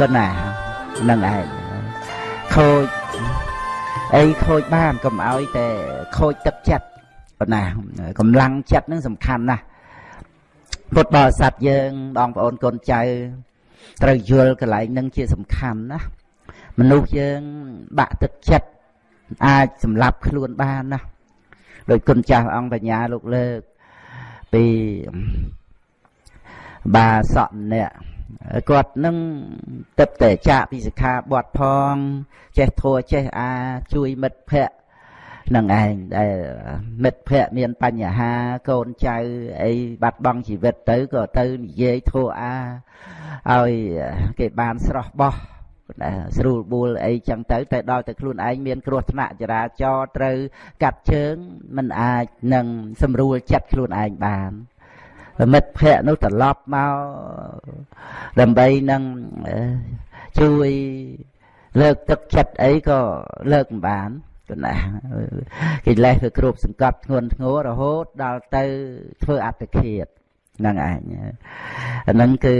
ក៏ណានឹងឯងខូចអីខូចបានកុំឲ្យតែខូចទឹកចិត្តប៉ុណ្ណាកម្លាំងចិត្តនឹងសំខាន់ណាស់ពុទ្ធបរិស័ទយើងបងប្អូនកូនចៅត្រូវយល់កន្លែងនឹងជាសំខាន់ណាមនុស្សយើងបាក់ទឹកចិត្តអាចសម្លាប់ខ្លួនបានណាដោយគុណចាស់អង្គបញ្ញាលោកលើកពី បាសកម្នាក់គាត់នឹងទឹកតែចាក់ពីសិក្ខាបទផង ចេះធัวចេះអាជួយមិត្តភ័ក្តិនឹងឯងដែលមិត្តភ័ក្តិមានបញ្ហាកូនចៅអីបាត់បង់ជីវិតទៅក៏ទៅនិយាយធัวអាឲ្យគេបានស្រស់បោះស្រួលបួលអីចឹងទៅតែដល់តែខ្លួនឯងមានគ្រោះថ្នាក់ចរាចរណ៍ត្រូវកាត់ជើងមិនអាចនឹងសម្រួលចិត្តខ្លួនឯងបាន មិត្តភ័ក្តិនោះត្រឡប់មកដើម្បីនឹងជួយលើកទឹកចិត្តអីក៏លើកមិនបានគណាកិលេសគឺគ្រប់សង្កត់ធ្ងន់ធ្ងររហូតដល់ទៅធ្វើអត្តឃាតហ្នឹងឯងអាហ្នឹងគឺ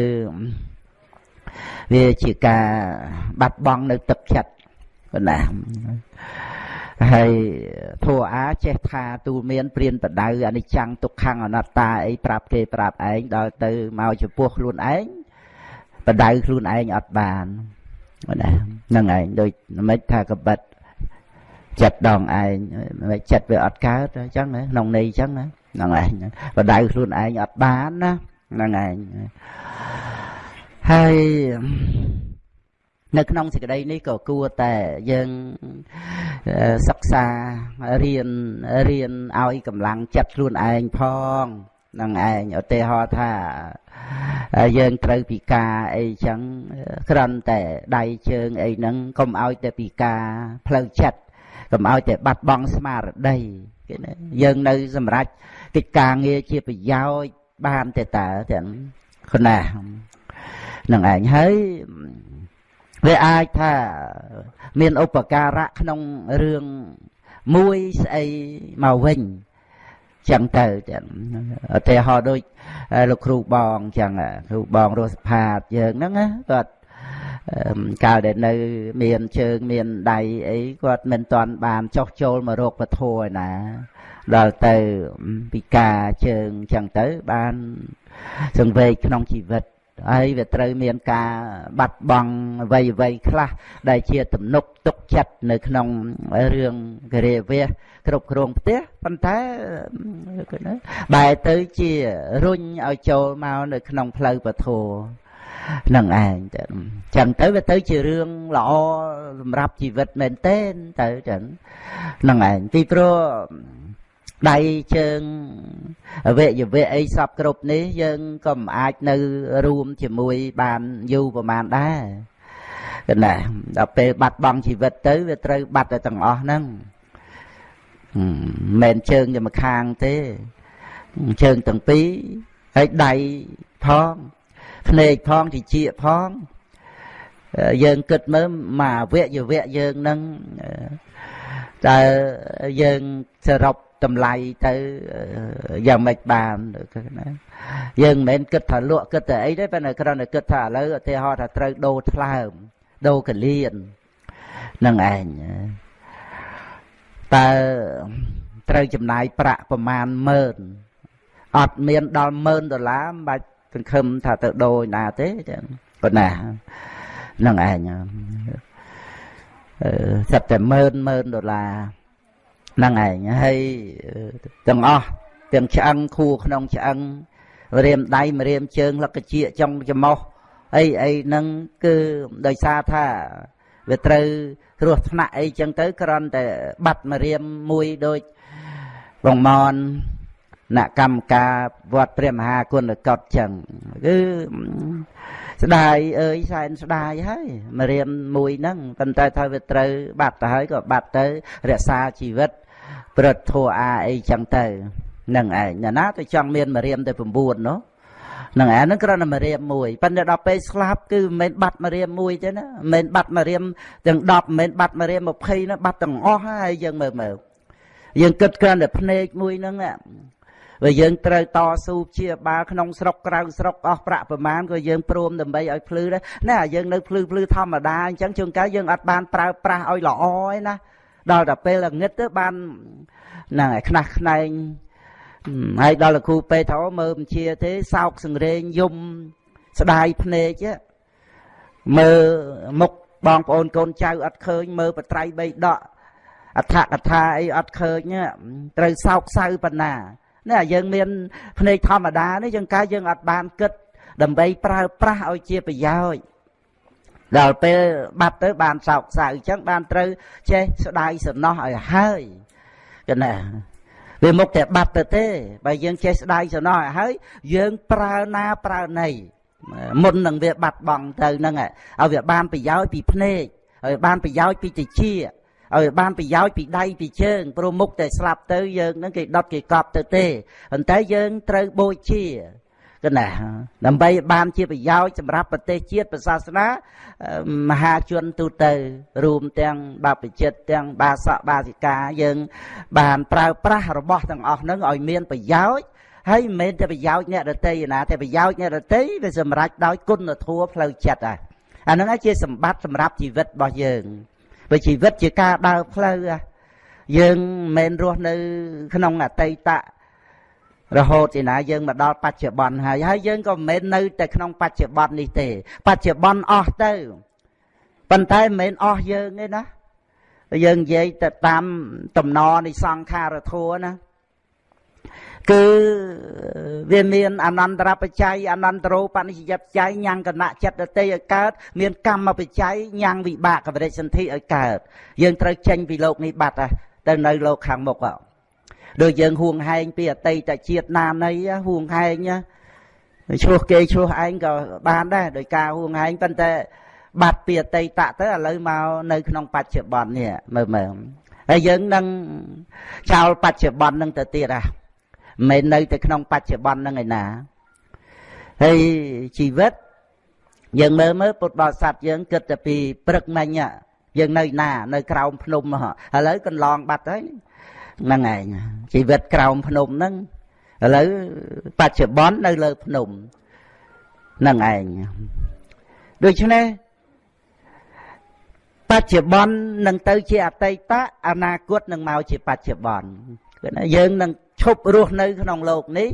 វាជាការបាត់បង់នៅទឹកចិត្តគណា ហើយធัวអាចេះថាទូលមានព្រានបដៅអនិច្ចំទុក្ខំអនត្តាអីប្រាប់គេប្រាប់ឯងដល់ទៅមកចំពោះខ្លួនឯងបដៅខ្លួនឯងអត់បានណាហ្នឹងឯងដូចមិនថាកបិតចិត្តដងឯងមិនចិត្តវាអត់កើតអញ្ចឹងក្នុងន័យអញ្ចឹងហ្នឹងឯងបដៅខ្លួនឯងអត់បានណាហ្នឹងឯងហើយ នៅក្នុងសេចក្តីនេះក៏គួរតែយើងសិក្សារៀនរៀនឲ្យកម្លាំងចិត្តខ្លួនឯងផងនឹងឯងឧទាហរណ៍ថាយើងត្រូវពិការអីចឹងគ្រាន់តែដៃជើងអីហ្នឹងកុំឲ្យតែពិការផ្លូវចិត្តកុំឲ្យតែបាត់បង់ស្មារតីគេណាយើងនៅសម្រាប់កិច្ចការងារជាប្រយោជន៍បានទេតើទាំងគណានឹងឯងហើយ វាអាចថាមានឧបការៈក្នុងរឿងមួយស្អីមកវិញចឹងទៅចឹងឧទាហរណ៍ដូចលោកគ្រូបងចឹងគ្រូបងរស់សផាតយើងហ្នឹងណាគាត់កាលដែលនៅ មានជើងមានដៃអីគាត់មិនទាន់បានចុះចូលមករោគពធឯណាដល់ទៅពិការជើងចឹងទៅបានសង្វេគក្នុងជីវិត ហើយវាត្រូវមានការបាត់បង់អ្វីអ្វីខ្លះដែលជាទំនុកទុកចិត្តនៅក្នុងរឿងគរិវាសគ្រប់គ្រងផ្ទះប៉ុន្តែបែរទៅជារុញឲ្យចូលមកនៅក្នុងផ្លូវពធនឹងឯងទៅចឹងទៅវាទៅជារឿងល្អសម្រាប់ជីវិតមែនទែនទៅចឹងនឹងឯងពីព្រោះ ដៃជើងអវយវៈអីសពគ្រប់នេះយើងក៏មិនអាចនៅរួមជាមួយបានយូរប្រហែលដែរកណ្ណាដល់ពេលបាត់បង់ជីវិតទៅវាត្រូវបាត់ទៅទាំងអស់ហ្នឹងមិនមែនជើងតែម្ខាងទេជើងទាំងពីរហើយដៃផងភ្នែកផងតិចផងយើងគិតមើលមកអវយវៈយើងនឹងតើយើងសរុប តម្លៃទៅយ៉ាងម៉េចបានណាយើងមិនមែនគិតថាលក់គិតតែអីទេប៉ុន្តែគ្រាន់តែគិតថាឥឡូវឧទាហរណ៍ថាត្រូវដូរថ្លើមដូរកលៀននឹងឯងតើត្រូវចំណាយប្រាក់ប្រមាណម៉ឺនអត់មានដល់ម៉ឺនដុល្លារមិនបាច់សង្ឃឹមថាទៅដូរណាទេចឹងប៉ុណ្ណានឹងឯងអឺសិតតែម៉ឺនម៉ឺនដុល្លារ ហ្នឹងឯងហើយទាំងអស់ទាំងឆ្អឹងខួរក្នុងឆ្អឹងរៀមដៃម្រាមជើងលកជាចុងច្រមុះអីអីហ្នឹងគឺដោយសារថាវាត្រូវគ្រោះថ្នាក់អីចឹងទៅគ្រាន់តែបាត់ម្រាមមួយដូចបងមនអ្នកកម្មការវត្តព្រះមហាគុណកតចឹងគឺស្ដាយអើយសែនស្ដាយហើយម្រាមមួយហ្នឹងប៉ុន្តែថាវាត្រូវបាត់ទៅហើយក៏បាត់ទៅរក្សាជីវិត ព្រឹត្តធัวអាអីចឹងទៅនឹងឯងណាណាទៅចង់មានមរៀមទៅ9នោះនឹងឯហ្នឹងគ្រាន់តែមរៀមមួយប៉ុន្តែដល់ពេលស្លាប់គឺមិនមែនបាត់មរៀមមួយទេណាមិនមែនបាត់មរៀមទាំង10មិនមែនបាត់មរៀម20ណាបាត់ទាំងអស់ហើយយើងមើលមើលយើងគិតគ្រាន់តែភ្នែកមួយហ្នឹងបើយើងត្រូវតស៊ូជាបាលក្នុងស្រុកក្រៅស្រុកអស់ប្រាក់ប្រមាណក៏យើងព្រមដើម្បីឲ្យភ្លឺដែរណែយើងនៅភ្លឺភ្លឺធម្មតាអញ្ចឹងជួនកាលយើងអត់បានប្រើប្រាស់ឲ្យល្អឯណា ដល់តែពេលល្ងឹតទៅបានហ្នឹងឯខ្នះខ្នែងហើយដល់លោកគ្រូពេទ្យថាមើលបញ្ជាទេសោកសង្រេងយំស្ដាយភ្នែកមើលមុខបងប្អូនកូនចៅអត់ឃើញមើលបត្រៃបីដកអដ្ឋកថាអីអត់ឃើញត្រូវសោកសៅប៉ុណ្ណានេះយើងមានភ្នែកធម្មតានេះយើងកាយយើងអត់បានគិតដើម្បីប្រើប្រាស់ឲ្យជាប្រយោជន៍ ដល់ពេលបាត់ទៅបានសោកសៅអញ្ចឹងបានត្រូវចេះស្ដាយសំណោះឲ្យហើយកណាវាមុខតែបាត់ទៅទេបើយើងចេះស្ដាយសំណោះឲ្យហើយយើងប្រើណាប្រើណីមុននឹងវាបាត់បង់ទៅហ្នឹងឲ្យវាបានប្រយោជន៍ពីភ្នែកឲ្យបានប្រយោជន៍ពីតិចឲ្យបានប្រយោជន៍ពីដៃពីជើងព្រោះមុខតែស្លាប់ទៅយើងនឹងគេដុតគេកប់ទៅទេប៉ុន្តែយើងត្រូវបូជា កណាដើម្បីបានជាប្រយោជន៍សម្រាប់ប្រទេសជាតិប្រសាសនាមហាជនទូទៅ រួមទាំងបព្វជិតទាំងបាសកបាសិកាយើង បានប្រើប្រាស់របស់ទាំងអស់ហ្នឹងឲ្យមានប្រយោជន៍ហើយមិនមែនតែប្រយោជន៍អ្នកដតីណាតែប្រយោជន៍អ្នកដតីវាសម្រេចដោយគុណធម៌ផ្លូវចិត្តហ่ะអាហ្នឹងជាសម្បត្តិសម្រាប់ជីវិតរបស់យើងបើជីវិតជាការដើរផ្លូវយើងមិនមែនរស់នៅ ក្នុងអតីត រហូតឯណាយើងមកដល់បច្ចុប្បន្នហើយហើយយើងក៏មិនមែននៅតែក្នុងបច្ចុប្បន្ននេះទេ បច្ចុប្បន្នអស់ទៅប៉ុន្តែមិនមែនអស់យើងទេណាយើងនិយាយទៅតាមតំណនៃសង្ខារធัวណាគឺវាមានអនន្តរបច្ច័យអនន្តរោបនិស្សយបច្ច័យញ៉ាំងគណៈចិត្តដតីឲ្យកើត មានកម្មបច្ច័យញ៉ាំងវិបាកបរិសន្ធិឲ្យកើត យើងត្រូវចេញពីលោកនេះបាត់ទៅនៅលោកខាងមុខ ដូចយើងហួងហែងពីអតីតជាតិណានៃហួងហែងឆ្លោះគេឆ្លោះឯងក៏បានដែរដោយការហួងហែងប៉ុន្តែបាត់ពីអតីតទៅឥឡូវមកនៅក្នុងបច្ចុប្បន្ននេះមើលមើលហើយយើងនឹងចោលបច្ចុប្បន្ននឹងទៅទៀតហ่ะមិននៅតែក្នុងបច្ចុប្បន្នហ្នឹងឯណាហើយជីវិតយើងមើលមើលពុទ្ធបរិស័ទយើងគិតតែពីព្រឹកមិញយើងនៅណា នៅក្រោមភ្នំឥឡូវកន្លងបាត់ហើយ ហ្នឹងឯងជីវិតក្រោមភ្នំហ្នឹងឥឡូវបច្ចុប្បន្ននៅលើភ្នំហ្នឹងឯងដូច្នេះបច្ចុប្បន្ននឹងទៅជាអតីតអនាគតនឹងមកជាបច្ចុប្បន្នគឺណាយើងនឹងឈប់រស់នៅក្នុងโลกនេះ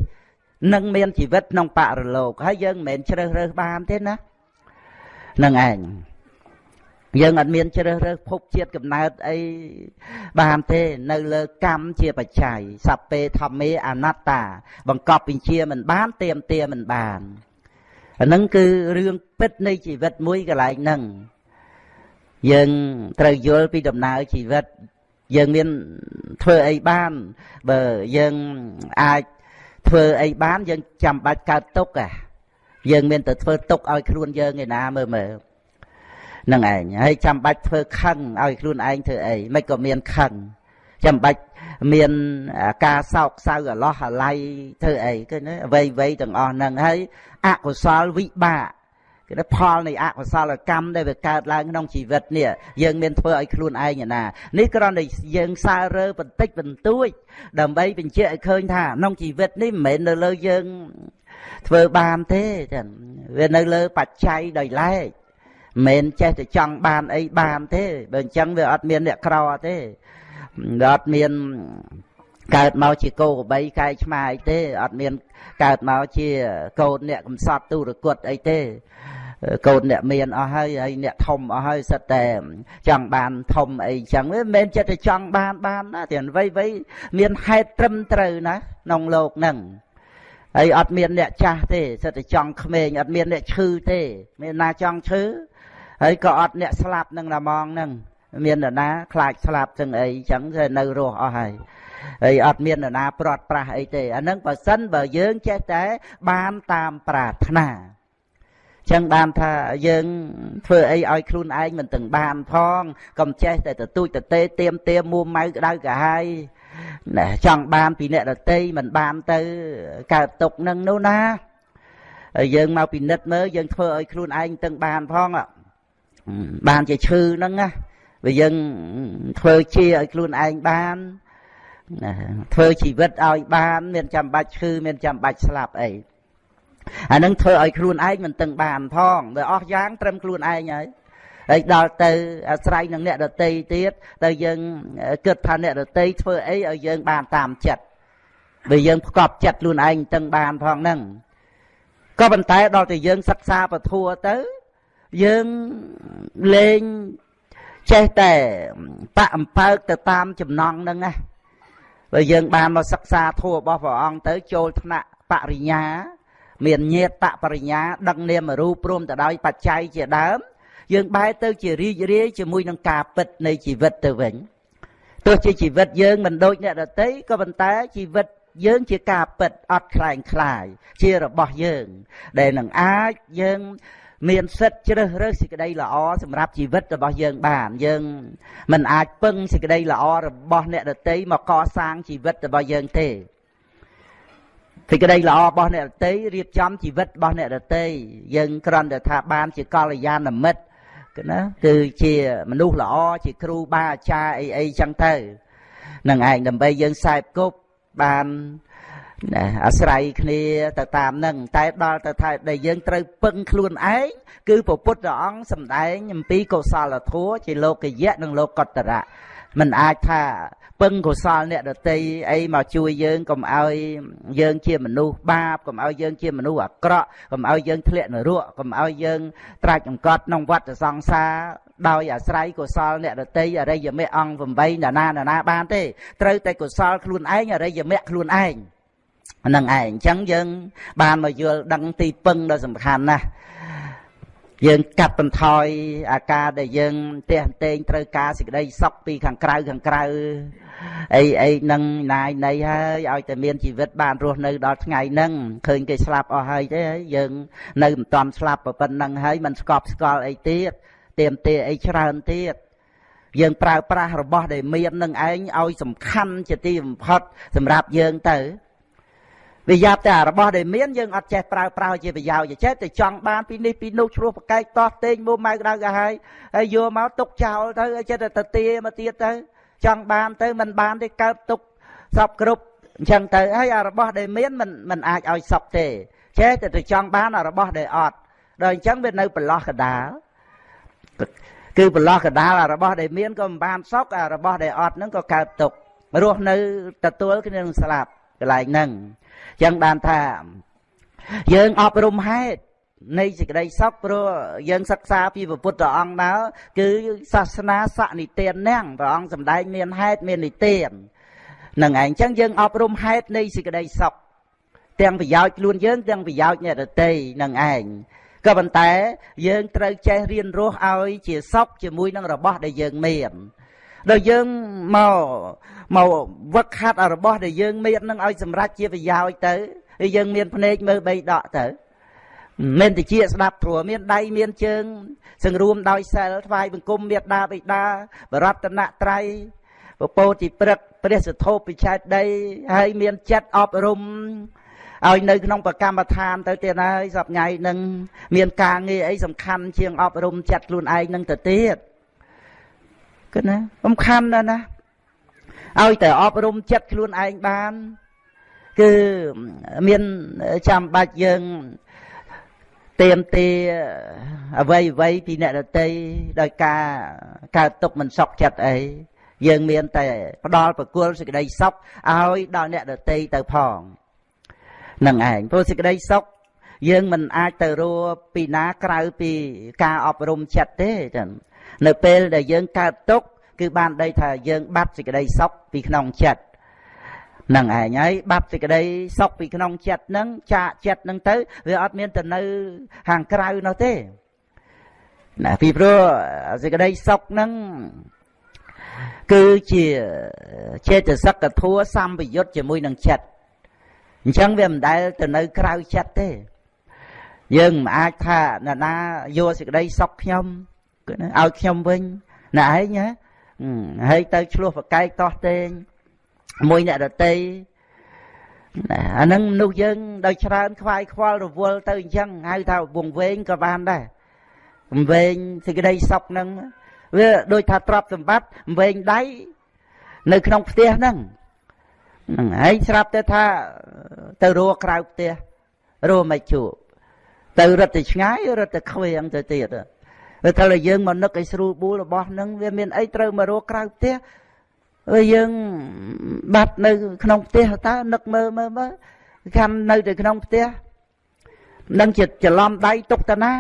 នឹងមានជីវិតក្នុងបរលោកហើយយើងមិនមែនជ្រើសរើសបានទេណានឹងឯង យើងអត់មានជ្រើសរើសភពជាតិកំណើតអីបានទេនៅលើកម្មជាបច្ច័យសัพពេធម្មេអនត្តា បង្កប់វិជាមិនបានទៀមទាមិនបានអាហ្នឹងគឺរឿងពិតនៃជីវិតមួយកន្លែងហ្នឹងយើងត្រូវយល់ពីដំណើរជីវិត យើងមានធ្វើអីបានបើយើងអាចធ្វើអីបានយើងចាំបាច់កើតទុកអាយើងមានតែធ្វើទុកឲ្យខ្លួនយើងឯណាមើលមើល នឹងឯងហើយចាំបាច់ធ្វើខឹងឲ្យខ្លួនឯងធ្វើអីមិនក៏មានខឹងចាំបាច់មានការសោកសៅអាឡោះអាល័យធ្វើអីគឺអ្វីអ្វីទាំងអស់ហ្នឹងហើយអកុសលវិបាកគឺផលនៃអកុសលកម្មដែលវាកើតឡើងក្នុងជីវិតនេះយើងមានធ្វើឲ្យខ្លួនឯងណានេះគ្រាន់តែយើងសើរើបន្តិចបន្តួច ដើម្បីបញ្ជាក់ឲ្យឃើញថាក្នុងជីវិតនេះមិនមែននៅលើយើងធ្វើបានទេចឹងវានៅលើបច្ច័យដោយឡែក មិនចេះតែចង់បានអីបានទេបើអញ្ចឹងវាអត់មានអ្នកក្រទេវាអត់មានកើតមកជាគោក្របីកែឆ្មាអីទេអត់មានកើតមកជាកូនអ្នកកំសត់ទូរគតអីទេកូនអ្នកមានអស់ហើយហើយអ្នកធំអស់ហើយសិតតែចង់បានធំអីចឹងមិនមែនចិត្តតែចង់បានបានណាតែអ្វីអ្វីមានហេតុត្រឹមត្រូវណាក្នុងโลกហ្នឹងហើយអត់មានអ្នកចាស់ទេសិតតែចង់ក្មេងអត់មានអ្នកឈឺទេមានណាចង់ឈឺ ហើយក៏អត់អ្នកស្លាប់នឹងតាមងនឹងមាននរណាខ្លាចស្លាប់ទាំងអីចឹងទៅនៅរស់អស់ហើយហើយអត់មាននរណាព្រាត់ប្រាសអីទេអានឹងបើសិនបើយើងចេះតែបានតាមប្រាថ្នាចឹងបានថាយើងធ្វើអីឲ្យខ្លួនឯងមិនទាំងបានផងកុំចេះតែទទូចទទេទៀមទៀមមួម៉ៅក្តៅក្រហាយណែចង់បានពីអ្នកដតីមិនបានទៅកើតទុកនឹងនោះណាយើងមកពិនិត្យមើលយើងធ្វើឲ្យខ្លួនឯងទាំងបានផងអ่ะ បានជាឈឺហ្នឹងណាវាយើងធ្វើជាឲ្យខ្លួនឯងបានណាធ្វើជីវិតឲ្យបានមានចាំបាច់ឈឺមានចាំបាច់ស្លាប់អីអានឹងធ្វើឲ្យខ្លួនឯងមិនតឹងបានផងបើអស់យ៉ាងត្រឹមខ្លួនឯងហើយហើយដល់ទៅអាស្រ័យនឹងអ្នកដតីទៀតទៅយើងគិតថាអ្នកដតីធ្វើអីឲ្យយើងបានតាមចិត្តបើយើងផ្កប់ចិត្តខ្លួនឯងតឹងបានផងហ្នឹងក៏ប៉ុន្តែដល់តែយើងសិក្សាពធัวទៅ យើងលេងចេះតែបាក់អំពើកទៅតាមចំណងហ្នឹងណាបើយើងបានមកសិក្សាធម៌របស់ព្រះអង្គទៅចូលថ្នាក់បរិញ្ញា មានញាតបរិញ្ញាដឹកនាមរូបព្រមទៅដោយបច្ច័យជាដើម យើងបែរទៅជារីករាយជាមួយនឹងការពិតនៃជីវិតទៅវិញទោះជាជីវិតយើងមិនដូចអ្នកដទៃក៏ប៉ុន្តែជីវិតយើងជាការពិតអត់ខ្លែងខ្លាយជារបស់យើង ដែលនឹងអាចយើង មានសិទ្ធជ្រើសរើសសេចក្តីល្អសម្រាប់ជីវិតរបស់យើងបាន យើងមិនអាចពឹងសេចក្តីល្អរបស់អ្នកដតីមកកសាងជីវិតរបស់យើងទេសេចក្តីល្អរបស់អ្នកដតីរៀបចំជីវិតរបស់អ្នកដតីយើងគ្រាន់តែថាបានជាកល្យាណមិត្តណាគឺជាមនុស្សល្អជាគ្រូបាអាចារ្យអីអីចឹងទៅនឹងឯងដើម្បីយើងខ្សែគប់បាន ណាអាស្រ័យគ្នាទៅតាមនឹងតែដល់ទៅថាដែលយើងត្រូវពឹងខ្លួនឯងគឺព្រះពុទ្ធអង្គសម្ដែងអំពីកុសលធម៌ជាលោកយៈនិងលោកកតរៈมันអាចថាពឹងកុសលអ្នកដតីអីមកជួយយើងកុំឲ្យយើងជាមនុស្សបាបកុំឲ្យយើងជាមនុស្សអាក្រក់កុំឲ្យយើងធ្លាក់នរកកុំឲ្យយើងត្រាច់អង្កត់ក្នុងវដ្តសង្សារដោយអាស្រ័យកុសលអ្នកដតីអរិយមគ្គអង្គ8ណានាណានាបានទេត្រូវតែកុសលខ្លួនឯងអរិយមគ្គខ្លួនឯង ហ្នឹងឯងអញ្ចឹងយើង បានមកយល់ដឹងទីពឹងដ៏សំខាន់ណាស់យើងកាត់បន្ថយអាការដែលយើងទះតេងត្រូវការសេចក្តីសុខពីខាងក្រៅខាងក្រៅអីអីនឹងណាយនៃហើយឲ្យតែមានជីវិតបានរស់នៅដល់ថ្ងៃហ្នឹងឃើញគេស្លាប់អស់ហើយទេយើងនៅមិនទាន់ស្លាប់ប៉ុណ្្នឹងហើយមិនស្កប់ស្កល់អីទៀតទៀមទាអីច្រើនទៀតយើងប្រើប្រាស់របស់ដែលមាននឹងឯងឲ្យសំខាន់ជាទីបំផុតសម្រាប់យើងទៅ វាយ៉ាប់តែរបស់ដែលមានយើងអត់ចេះប្រើប្រាស់ជាប្រយោជន៍ចេះតែចង់បានពីនេះពីនោះឆ្លោះប្រកែកតោះតេងមុំម៉ៅក្តៅក៏ហើយហើយយកមកទុកចោលទៅចេះតែទៅទាមកទៀតទៅចង់បានទៅមិនបានទេកើតទុកសពគ្រប់អញ្ចឹងទៅហើយអារបស់ដែលមានមិនមិនអាចឲ្យសពទេចេះតែទៅចង់បានអារបស់ដែលអត់ដល់អញ្ចឹងវានៅប្រឡោះកដាលគឺប្រឡោះកដាលអារបស់ដែលមានក៏មិនបានសក់អារបស់ដែលអត់ហ្នឹងក៏កើតទុករស់នៅទទួលគ្នានឹងស្លាប់កន្លែងហ្នឹង ចឹងបានថា យើងអប់រំហេតុនៃសេចក្តីសុខព្រោះយើងសិក្សាពីពុទ្ធអង្គមកគឺសាសនាសនិទានណាំងព្រះអង្គសម្ដែងមានហេតុមាននិទាននឹងឯងចឹងយើងអប់រំហេតុនៃសេចក្តីសុខទាំងប្រយោជន៍ខ្លួនយើងទាំងប្រយោជន៍អ្នកដទៃនឹងឯងក៏ប៉ុន្តែយើងត្រូវចេះរៀនរស់ឲ្យជាសុខជាមួយនឹងរបស់ដែលយើងមាន ដល់យើងមកមកវឹកហាត់របស់ដែលយើងមាននឹងឲ្យសម្រេចជាប្រយោជន៍ទៅហើយយើងមានភ្នែកមើលបីដកទៅមិនតិចស្ដាប់ធัวមានដៃមានជើង សង្រួមដោយសិលថ្វាយបង្គំមេត្តាបិតាបរតនត្រ័យពពោតិព្រឹកព្រះសធោពិឆេតដីហើយមានចិត្តអប់រំឲ្យនៅក្នុងប្រកម្មដ្ឋានទៅទៀតហើយសប្ងៃនឹងមានការងារអីសំខាន់ជាងអប់រំចិត្តខ្លួនឯងនឹងទៅទៀត គណាសំខាន់ណាស់ណាឲ្យតែអប់រំចិត្តខ្លួនឯងបាន គឺមានចាំបាច់យើងទៀមទាអ្វីអ្វីពីអ្នកដតីដោយការកើតទុកមិនសក់ចិត្តអីយើងមានតែផ្ដល់ប្រគល់សេចក្តីសុខឲ្យដល់អ្នកដតីទៅផងនឹងឯងព្រោះសេចក្តីសុខយើងមិនអាចទៅរួពីណាក្រៅពីការអប់រំចិត្តទេចឹង នៅពេលដែលយើងកើតទុកគឺបានដីថាយើងបាត់សេចក្តីសុខពីក្នុងចិត្តនឹងឯងហើយបាត់សេចក្តីសុខពីក្នុងចិត្តនឹងចាកចិត្តនឹងទៅវាអត់មានទៅនៅខាងក្រៅនោះទេណាពីព្រោះសេចក្តីសុខនឹងគឺជាចេតសិកធัวសម្ពយុទ្ធជាមួយនឹងចិត្តអញ្ចឹងវាមិនដែលទៅនៅក្រៅចិត្តទេ យើងមិនអាចថាអ្នកណាយកសេចក្តីសុខខ្ញុំគឺ ឲ្យខ្ញុំវិញណែឯងណាហើយទៅឆ្លោះប្រកែកតោះតេងមួយអ្នកដតីអានឹងមនុស្សយើងដោយច្រើនខ្វាយខ្វល់រវល់ទៅអញ្ចឹងហៅថាវងវែងក៏បានដែរវែងសេចក្តីសុខហ្នឹងវាដូចថាទ្រព្យសម្បត្តិវែងដៃនៅក្នុងផ្ទះហ្នឹងហ្នឹងហើយស្រាប់តែថាទៅរកក្រៅផ្ទះរកមិនជួបទៅរត់ទៅឆ្ងាយរត់ទៅខ្វៀងទៅទៀត ទៅថាយើងមកនឹកឲ្យស្រួលបួលរបស់នឹងវាមានអីត្រូវមករកក្រៅផ្ទះហើយយើងបាត់នៅក្នុងផ្ទះតើនឹកមើលមើលមើលកាន់នៅតែក្នុងផ្ទះនឹងជាច្រឡំដៃទុកតាណា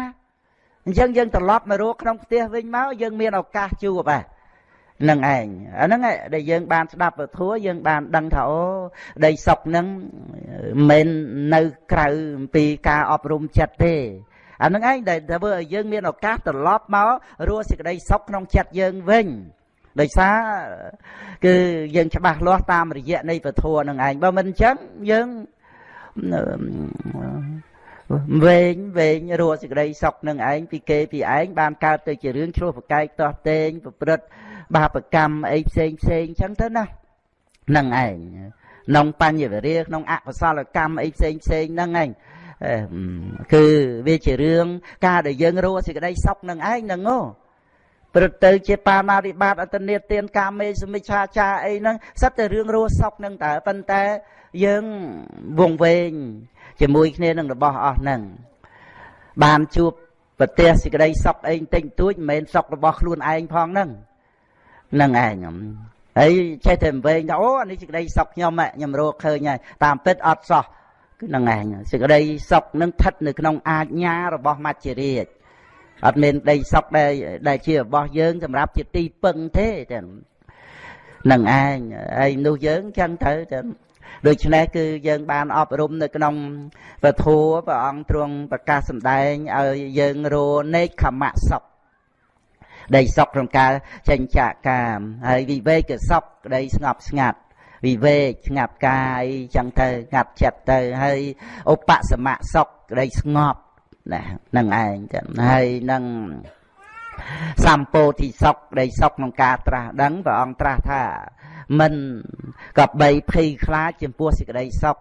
អញ្ចឹងយើងត្រឡប់មករកក្នុងផ្ទះវិញមកយើងមានឱកាសជួបហ่ะនឹងឯងអាហ្នឹងដែលយើងបានស្ដាប់ពធัวយើងបានដឹងថាអូដីសុកហ្នឹងមិននៅក្រៅអំពីការអប់រំចិត្តទេ អាហ្នឹងឯងដែលធ្វើឲ្យយើងមានឱកាសត្រឡប់មករស់សេចក្តីសុខក្នុងចិត្តយើងវិញដោយសារគឺយើងច្បាស់លាស់តាមរយៈនៃពធនឹងឯងបើមិនអញ្ចឹងយើងវែងវែងរស់សេចក្តីសុខនឹងឯងពីគេពីឯងបានកើតទៅជារឿងឆ្លោះប្រកែកតោះតេងប្រព្រឹត្តបាបកម្មអីផ្សេងផ្សេងអញ្ចឹងទៅណានឹងឯងក្នុងបញ្ញវរិយក្នុងអកុសលកម្មអីផ្សេងផ្សេងហ្នឹងឯង គឺវាជារឿងការដែលយើងរស់សេចក្តីសុខនឹងឯងហ្នឹងហ៎ព្រឹកទៅជាបាណារិបាតអតនេទានកាមេសមិច្ឆាចាអីហ្នឹងសិតតែរឿងរស់សុខហ្នឹងតើប៉ុន្តែយើងវងវែងជាមួយគ្នានឹងរបស់អស់ហ្នឹងបានជួបប្រទេសសេចក្តីសុខអីបន្តិចតួចមិនមែនសុខរបស់ខ្លួនឯងផងហ្នឹងហ្នឹងឯងហើយចេះតែវែងថាអូអានេះសេចក្តីសុខខ្ញុំខ្ញុំរកឃើញហើយតាមពិតអត់សោះគឺហ្នឹងឯងសេចក្តីសុខនឹងស្ថិតនៅក្នុងអាជ្ញារបស់មច្ចរាជអត់មានដីសុខដែលដែលជារបស់យើងសម្រាប់ជាទីពឹងទេតែនឹងឯងហើយនោះយើងចឹងទៅតែដូច្នេះគឺយើងបានអប់រំនៅក្នុងពធัวព្រះអង្គទ្រង់ប្រកាសសម្ដែងឲ្យយើងរនេកខមៈសុខដីសុខក្នុងការចេញចាកកាមហើយវិវេកសុខក្តីស្ងប់ស្ងាត់ វិវេកស្ងាត់កាយចឹងទៅស្ងាត់ចិត្តទៅហើយឧបសមៈសុខក្តីស្ងប់ណានឹងឯងចឹងហើយនឹងសម្ពោធិសុខដែលសុខក្នុងការត្រាស់ដឹងព្រះអង្គត្រាស់ថាមិនក៏បីភ័យខ្លាចចំពោះសេចក្តីសុខ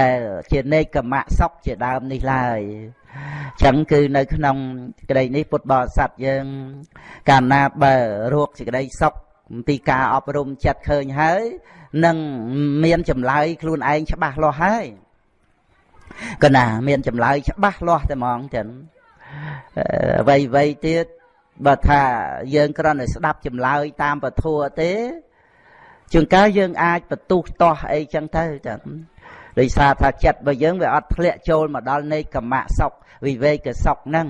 ដែលជានេកមៈសុខជាដើមនេះឡើយចឹងគឺនៅក្នុងក្តីនេះពុទ្ធបរិស័ទយើងកាលណាបើរោគសេចក្តីសុខ ពីការអប់រំចិត្តឃើញហើយនឹងមានចម្លើយខ្លួនឯងច្បាស់លាស់ហើយកណា មានចម្លើយច្បាស់លាស់តែហ្មងចឹងអ្វីអ្វីទៀតបើថាយើងគ្រាន់តែស្ដាប់ចម្លើយតាមពធัวទេជួនកាលយើងអាចបន្ទុះតោះអីចឹងទៅចឹងដោយសារថាចិត្តរបស់យើងវាអត់ធ្លាក់ចូលមកដល់នៃកម្មៈសុខវិវេកសុខហ្នឹង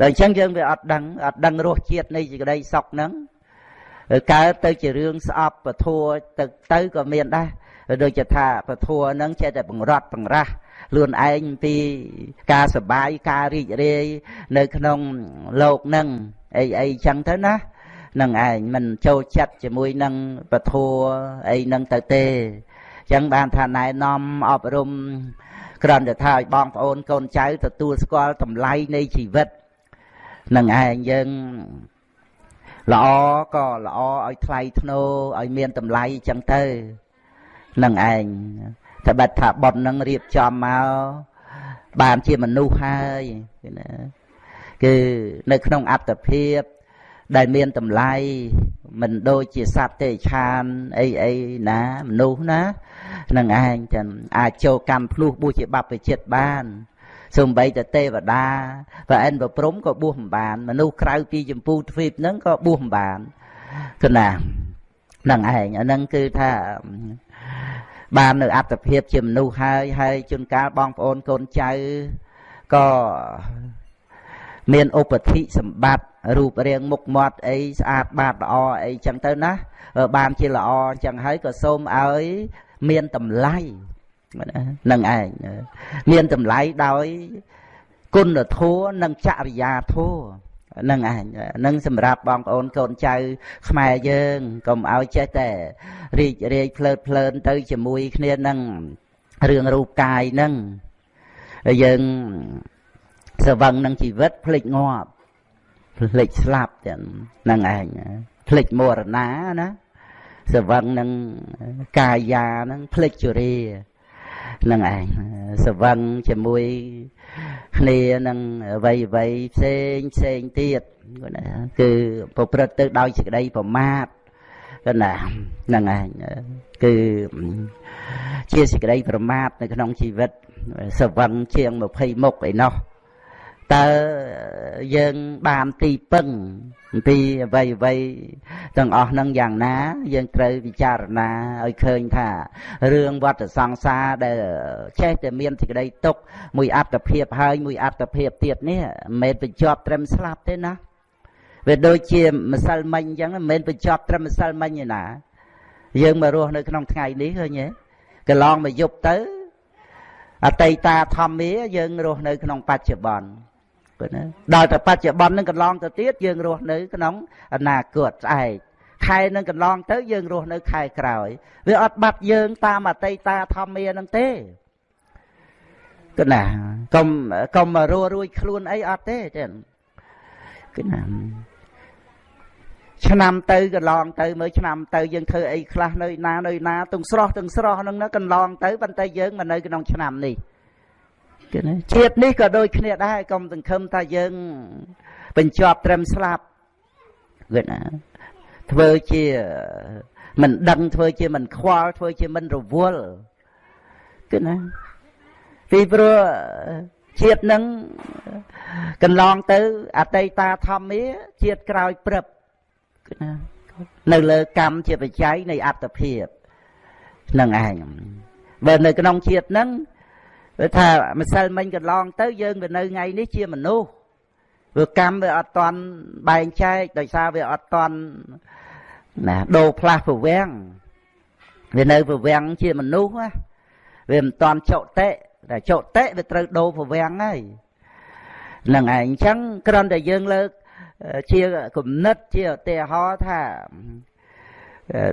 ដល់អញ្ចឹងយើងវាអត់ដឹងអត់ដឹងរសជាតិនៃសេចក្តីសុខហ្នឹង កើតទៅជារឿងស្អប់ពធัวទៅទៅក៏មានដែរដូចជាថាពធัวហ្នឹងចេះតែបង្រត់បង្រាស់ខ្លួនឯងពីការសបាយការរីករាយនៅក្នុងโลกហ្នឹងអីអីចឹងទៅណានឹងឯងមិនចូលចិត្តជាមួយនឹងពធัวអីនឹងទៅទេចឹងបានថាណែនាំអប់រំគ្រាន់តែថាឲ្យបងប្អូនកូនចៅទទួលស្គាល់តម្លៃនៃជីវិតនឹងឯងយើង ល្អក៏ល្អឲ្យថ្លៃធ្នូឲ្យមានតម្លៃចឹងទៅនឹងឯងតែបាត់ថាប៉ុននឹងរៀបចំមកបានជាមនុស្សហើយណាគឺនៅក្នុងអត្តភាពដែលមានតម្លៃមិនដូចជាសត្វទេឆានអីអីណាមនុស្សណានឹងឯងចឹងអាចចូលកម្មភ្លោះបួសជាបព្វជិតបាន សំបីតទេវតាប្រអិនប្រព្រំក៏បួសមិនបាន មនុស្សក្រៅពីចម្ពូទ្វីបហ្នឹងក៏បួសមិនបានគណានឹងឯងអាហ្នឹងគឺថាបាននៅអត្តភាពជាមនុស្សហើយហើយជួនកាលបងប្អូនកូនចៅក៏មានឧបធិសម្បត្តិរូបរាងមុខមាត់អីស្អាតបាតល្អអីចឹងទៅណាបានជាល្អអញ្ចឹងហើយក៏សូមឲ្យមានតម្លៃ នឹងឯងមានតម្លៃដោយគុណធម៌និងចរិយាធម៌នឹងឯងនឹងសម្រាប់បងប្អូនកូនចៅ ខ្មែរយើងកុំឲ្យចេះតែរីករាយភ្លើតភ្លើនទៅជាមួយគ្នានឹងរឿងរូបកាយនឹងយើងស្វឹងនឹងជីវិតភ្លេចងាប់ភ្លេចស្លាប់ទាំងនឹងឯងភ្លេចមរណាណាស្វឹងនឹងកាយានឹងភ្លេចជរា នឹងឯងស្វឹងជាមួយគ្នានឹងអ្វីអ្វីផ្សេងផ្សេងទៀតគឺប្រព្រឹត្តទៅដោយសេចក្តីប្រមាទក៏ណាហ្នឹងឯងគឺជាសេចក្តីប្រមាទនៅក្នុងជីវិតសវឹងជាង20មុខឯណោះ តើយើងបានទីពឹងពីអ្វីអ្វីទាំងអស់នឹងយ៉ាងណា យើងត្រូវពិចារណាឲ្យឃើញថារឿងវត្តសង្សារដែលចេះតែមានសេចក្តីទុកមួយអត្តភាពហើយមួយអត្តភាពទៀតនេះមិនមែនបញ្ចប់ត្រឹមស្លាប់ទេណាវាដូចជាម្សិលមិញអញ្ចឹងមិនមែនបញ្ចប់ត្រឹមម្សិលមិញទេណា យើងមករស់នៅក្នុងថ្ងៃនេះឃើញទេកន្លងមកយប់ទៅអតីតាធម្មាយើងរស់នៅក្នុងបច្ចុប្បន្ន ព្រោះណាដល់តែបច្ចុប្បន្ននឹងកន្លងទៅទៀតយើងរស់នៅក្នុងអនាគតស្អែកខែនឹងកន្លងទៅយើងរស់នៅខែក្រោយវាអត់បាត់យើងតាមអតីតាធម្មានឹងទេគឺណាកុំកុំរੂរួយខ្លួនអីអត់ទេចឹងគឺណាឆ្នាំទៅកន្លងទៅមើលឆ្នាំទៅយើងធ្វើអីខ្លះនៅណានៅណាទាំងស្រស់ទាំងស្រស់ហ្នឹងណាកន្លងទៅប៉ុន្តែយើងមកនៅក្នុងឆ្នាំនេះ គឺណាជាតិនេះក៏ដូចគ្នាដែរកុំសង្ឃឹមថាយើងបញ្ចប់ត្រឹមស្លាប់គឺណាធ្វើជាមិនដឹងធ្វើជាមិនខ្វល់ធ្វើជាមិនរវល់គឺណាពីព្រោះជាតិនឹងកន្លងទៅអតីតាធម្មាជាតិក្រោយព្រឹបគឺណានៅលើកម្មជាបច្ច័យនៃអត្តភាពនឹងឯងបើនៅក្នុងជាតិហ្នឹង គឺថាម្សិលមិញកន្លងទៅយើងទៅនៅថ្ងៃនេះជាមនុស្សព្រោះកម្មវាអត់តន់បែងចែកដោយសារវាអត់តន់ណាដូរផ្លាស់ប្រវាំងវានៅប្រវាំងជាមនុស្សណាវាមិនតន់ចុតិតែចុតិវាត្រូវដូរប្រវាំងហើយនឹងឯងអញ្ចឹងគ្រាន់តែយើងលើកជាគំនិតជាឧទាហរណ៍ថា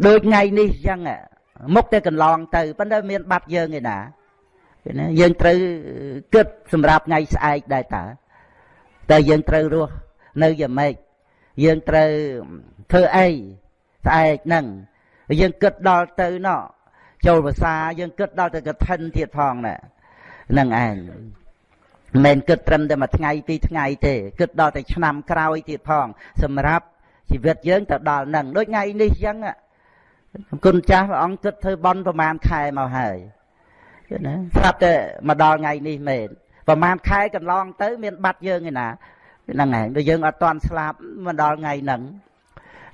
ដូចថ្ងៃនេះអញ្ចឹងមុខតែកន្លងទៅប៉ុន្តែមានបាត់យើងឯណា ណាយើងត្រូវគិតសម្រាប់ថ្ងៃស្អែកដែរតើតែយើងត្រូវរស់នៅយ៉ាងម៉េចយើងត្រូវធ្វើអីស្អែកហ្នឹងយើងគិតដល់ទៅណោះចូលភាសាយើងគិតដល់ទៅកឋិនទៀតផងណែហ្នឹងឯងមិនគិតត្រឹមតែមួយថ្ងៃពីរថ្ងៃទេគិតដល់តែឆ្នាំក្រោយទៀតផង សម្រាប់ជីវិតយើងទៅដល់នឹងដូចថ្ងៃនេះអញ្ចឹងគុណចាស់ព្រះអង្គគិតធ្វើបន់ប្រហែលខែមកហើយ ណាស្រាប់តែមកដល់ថ្ងៃនេះមែនប្រហែលខែកន្លងទៅ មានបាត់យើងឯណាហ្នឹងឯងបើយើងអត់ទាន់ស្លាប់មកដល់ថ្ងៃហ្នឹង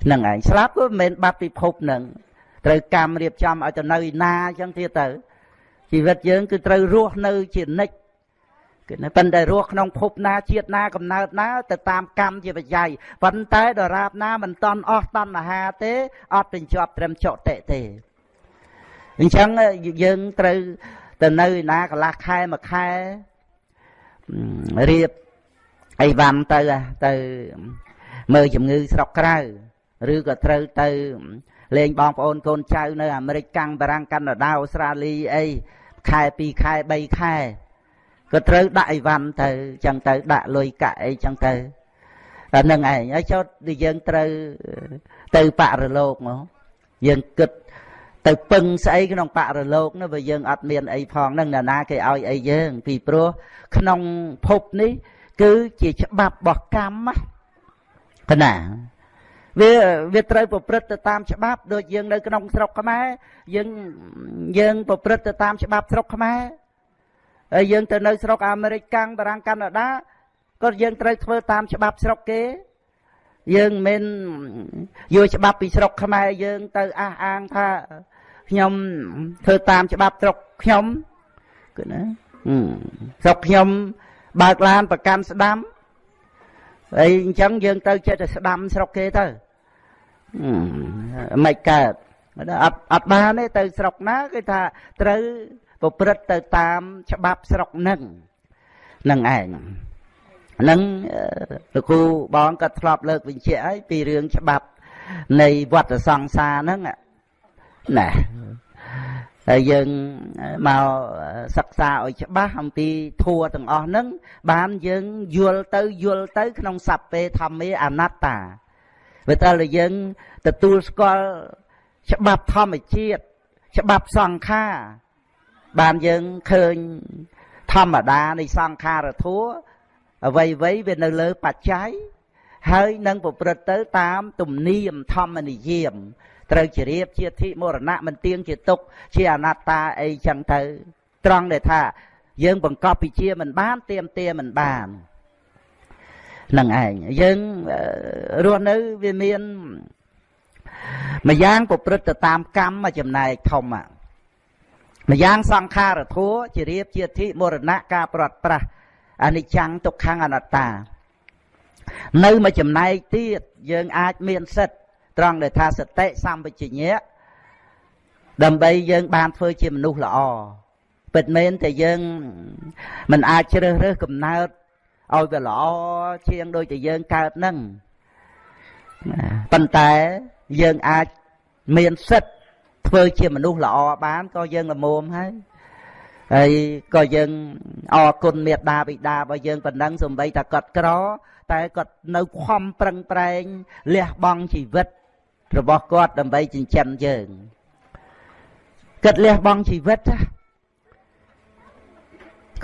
ហ្នឹងឯងស្លាប់ក៏មិនមែនបាត់ពិភពហ្នឹងត្រូវកម្មរៀបចំឲ្យទៅនៅឯណាអញ្ចឹងទៀតទៅជីវិតយើងគឺត្រូវរស់នៅជានិច្ចគឺប៉ុន្តែរស់ក្នុងភពណាជាតិណាកំណើតណាទៅតាមកម្មជាបច្ច័យប៉ុន្តែដរាបណាមិនតន់អស់តណ្ហាទេអត់បញ្ចប់ត្រឹមចុតិទេអញ្ចឹងយើងត្រូវ ទៅនៅណាកន្លះខែមួយខែរៀបអីវ៉ាន់ទៅទៅមើលជំងឺស្រុកក្រៅឬក៏ត្រូវទៅលេងបងប្អូនកូនចៅនៅអាមេរិកកាំងបារាំងកាណាដាអូស្ត្រាលីអីខែ2ខែ3ខែក៏ត្រូវដាក់អីវ៉ាន់ទៅចឹងទៅដាក់លុយកាក់អីចឹងទៅតែនឹងឯងហើយចុះយើងត្រូវទៅបរលោកមកយើងគិត ទៅពឹងស្អីក្នុងបរលោកនោះបើយើងអត់មានអីផងនឹងណានាគេឲ្យអីយើង ពីព្រោះក្នុងភពនេះ គឺជាច្បាប់របស់កម្មកណាវាវាត្រូវប្រព្រឹត្តទៅតាមច្បាប់ដូចយើងនៅក្នុងស្រុកខ្មែរយើងយើងប្រព្រឹត្តទៅតាមច្បាប់ស្រុកខ្មែរហើយយើងទៅនៅស្រុកអាមេរិកកាំងបារាំងកាណាដាក៏យើងត្រូវធ្វើតាមច្បាប់ស្រុកគេយើងមិនយកច្បាប់ពីស្រុកខ្មែរយើងទៅអះអាងថា ខ្ញុំធ្វើតាមច្បាប់ស្រុកខ្ញុំគឺណាស្រុកខ្ញុំបើកឡានប្រកាន់ស្ដាំអីអញ្ចឹងយើងទៅចិត្តតែស្ដាំស្រុកគេទៅមិនកើតអត់អត់បានទេទៅស្រុកណាគេថាត្រូវប្រព្រឹត្តទៅតាមច្បាប់ស្រុកនឹងនឹងឯងនឹងលោកគ្រូបងក៏ធ្លាប់លើកបញ្ជាក់ហើយពីរឿងច្បាប់នៃវត្តសង្សារហ្នឹង ណាហើយយើងមកសិក្សាឲ្យច្បាស់អំពីធัวទាំងអស់ហ្នឹងបានយើងយល់ទៅយល់ទៅ ក្នុងសព្វេធម្មាអនត្តាវាតើយើងទទួលស្គាល់ច្បាប់ធម្មជាតិច្បាប់សង្ខារបានយើងឃើញធម្មតានៃសង្ខារធัวអ្វីអ្វីវានៅលើបច្ច័យហើយនឹងប្រព្រឹត្តទៅតាម ទំនៀមធម្មនិយម ត្រូវជ្រាបជាធិមរណៈមិនទៀងជាទុក ជាអនត្តាអីចឹងទៅ ត្រង់ដែលថាយើងបង្កប់ពិជាមិនបានទៀមទាមិនបាននឹងឯងយើងរស់នៅវាមានម្យ៉ាងប្រព្រឹត្តទៅតាមកម្មមួយចំណែកធំម្យ៉ាងសង្ខារធัวជារៀបជាធិមរណៈការប្រត់ប្រាស់អនិច្ចំទុក្ខំអនត្តា នៅមួយចំណែកទៀតយើងអាចមានសិទ្ធ ត្រង់ដែលថាសតិសម្បជញ្ញៈដើម្បីយើងបានធ្វើជាមនុស្សល្អពិតមែនតែយើងមិនអាចជ្រើសរើសកំណើតឲ្យវាល្អជាងដូចតែយើងកើតនឹងប៉ុន្តែយើងអាចមានសិទ្ធធ្វើជាមនុស្សល្អបានក៏យើងល្មមហើយហើយក៏យើងអរគុណមេត្តាបិតារបស់យើងប៉ុណ្ណឹងសំបីតែគាត់ក្រ តែគាត់នៅខំប្រឹងប្រែងលះបង់ជីវិត របស់គាត់ដើម្បីចិញ្ចឹមយើងគាត់លះបង់ជីវិត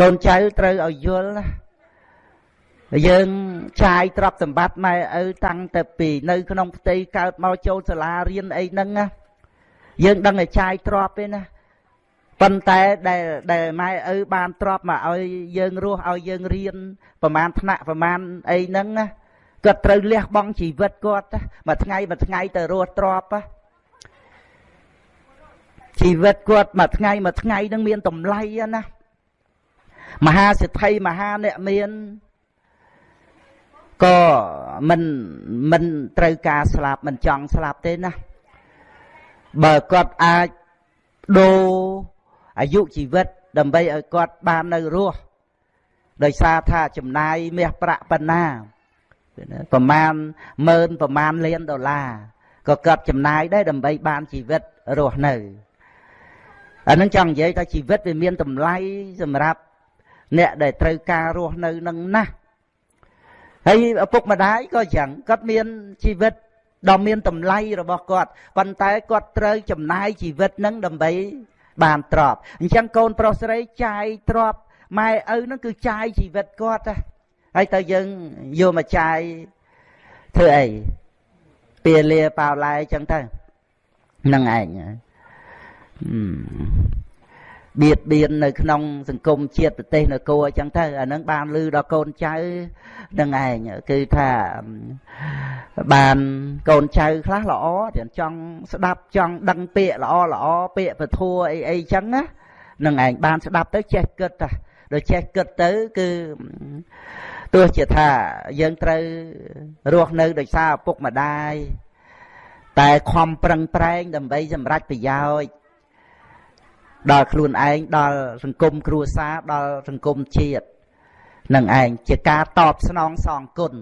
កូនចៅត្រូវឲ្យយល់ណាយើងចាយទ្រព្យសម្បត្តិម៉ែឪតាំងតែពីនៅក្នុងផ្ទៃកើតមកចូលសាលារៀនអីហ្នឹងណាយើងដឹងតែចាយទ្រព្យទេណាប៉ុន្តែដែលដែលម៉ែឪបានទ្រព្យមកឲ្យយើងរស់ឲ្យយើងរៀនប្រមាណថ្នាក់ប្រមាណអីហ្នឹងណា គាត់ត្រូវលះបង់ជីវិតគាត់មួយថ្ងៃមួយថ្ងៃទៅរស់ទ្រព្យជីវិតគាត់មួយថ្ងៃមួយថ្ងៃនឹងមានតម្លៃណាមហាសិទ្ធិមហាអ្នកមានក៏មិនមិនត្រូវការស្លាប់មិនចង់ស្លាប់ទេណាបើគាត់អាចដូរអាយុជីវិត ដើម្បីឲ្យគាត់បាននៅរស់ដោយសារថាចំណាយមាសប្រាក់ប៉ុណ្ណា ប្រមាណម៉ឺនប្រមាណលានដុល្លារក៏គាត់ចំណាយដែរដើម្បីបានជីវិតរស់នៅអានឹងចង់និយាយថាជីវិតវាមានតម្លៃសម្រាប់អ្នកដែលត្រូវការរស់នៅនឹងណាស់ហើយឪពុកម្ដាយក៏យ៉ាងគាត់មានជីវិតដ៏មានតម្លៃរបស់គាត់ប៉ុន្តែគាត់ត្រូវចំណាយជីវិតនឹងដើម្បីបានទ្រព្យអញ្ចឹងកូនប្រុសស្រីចាយទ្រព្យម៉ែឪនឹងគឺចាយជីវិតគាត់ ហើយតើយើងយកមកចាយធ្វើអីពាលាប៉ាវឡែអញ្ចឹងទៅនឹងឯងបៀតបៀននៅក្នុងសង្គមជាតិប្រទេសនគរអញ្ចឹងទៅអានឹងបានលឺដល់កូនចៅនឹងឯងគឺថាបានកូនចៅខ្លះល្អទាំងចង់ស្ដាប់ចង់ដឹងពាក្យល្អល្អពាក្យពធัวអីអីចឹងណានឹងឯងបានស្ដាប់ទៅចេះគិតតាដល់ចេះគិតទៅគឺ ទោះជាថាយើងត្រូវរស់នៅដោយសារឪពុកម្ដាយតែខំប្រឹងប្រែងដើម្បីសម្រេចប្រយោជន៍ដល់ខ្លួនឯងដល់សង្គមគ្រួសារដល់សង្គមជាតិនឹងឯងជាការតបស្នងសងគុណ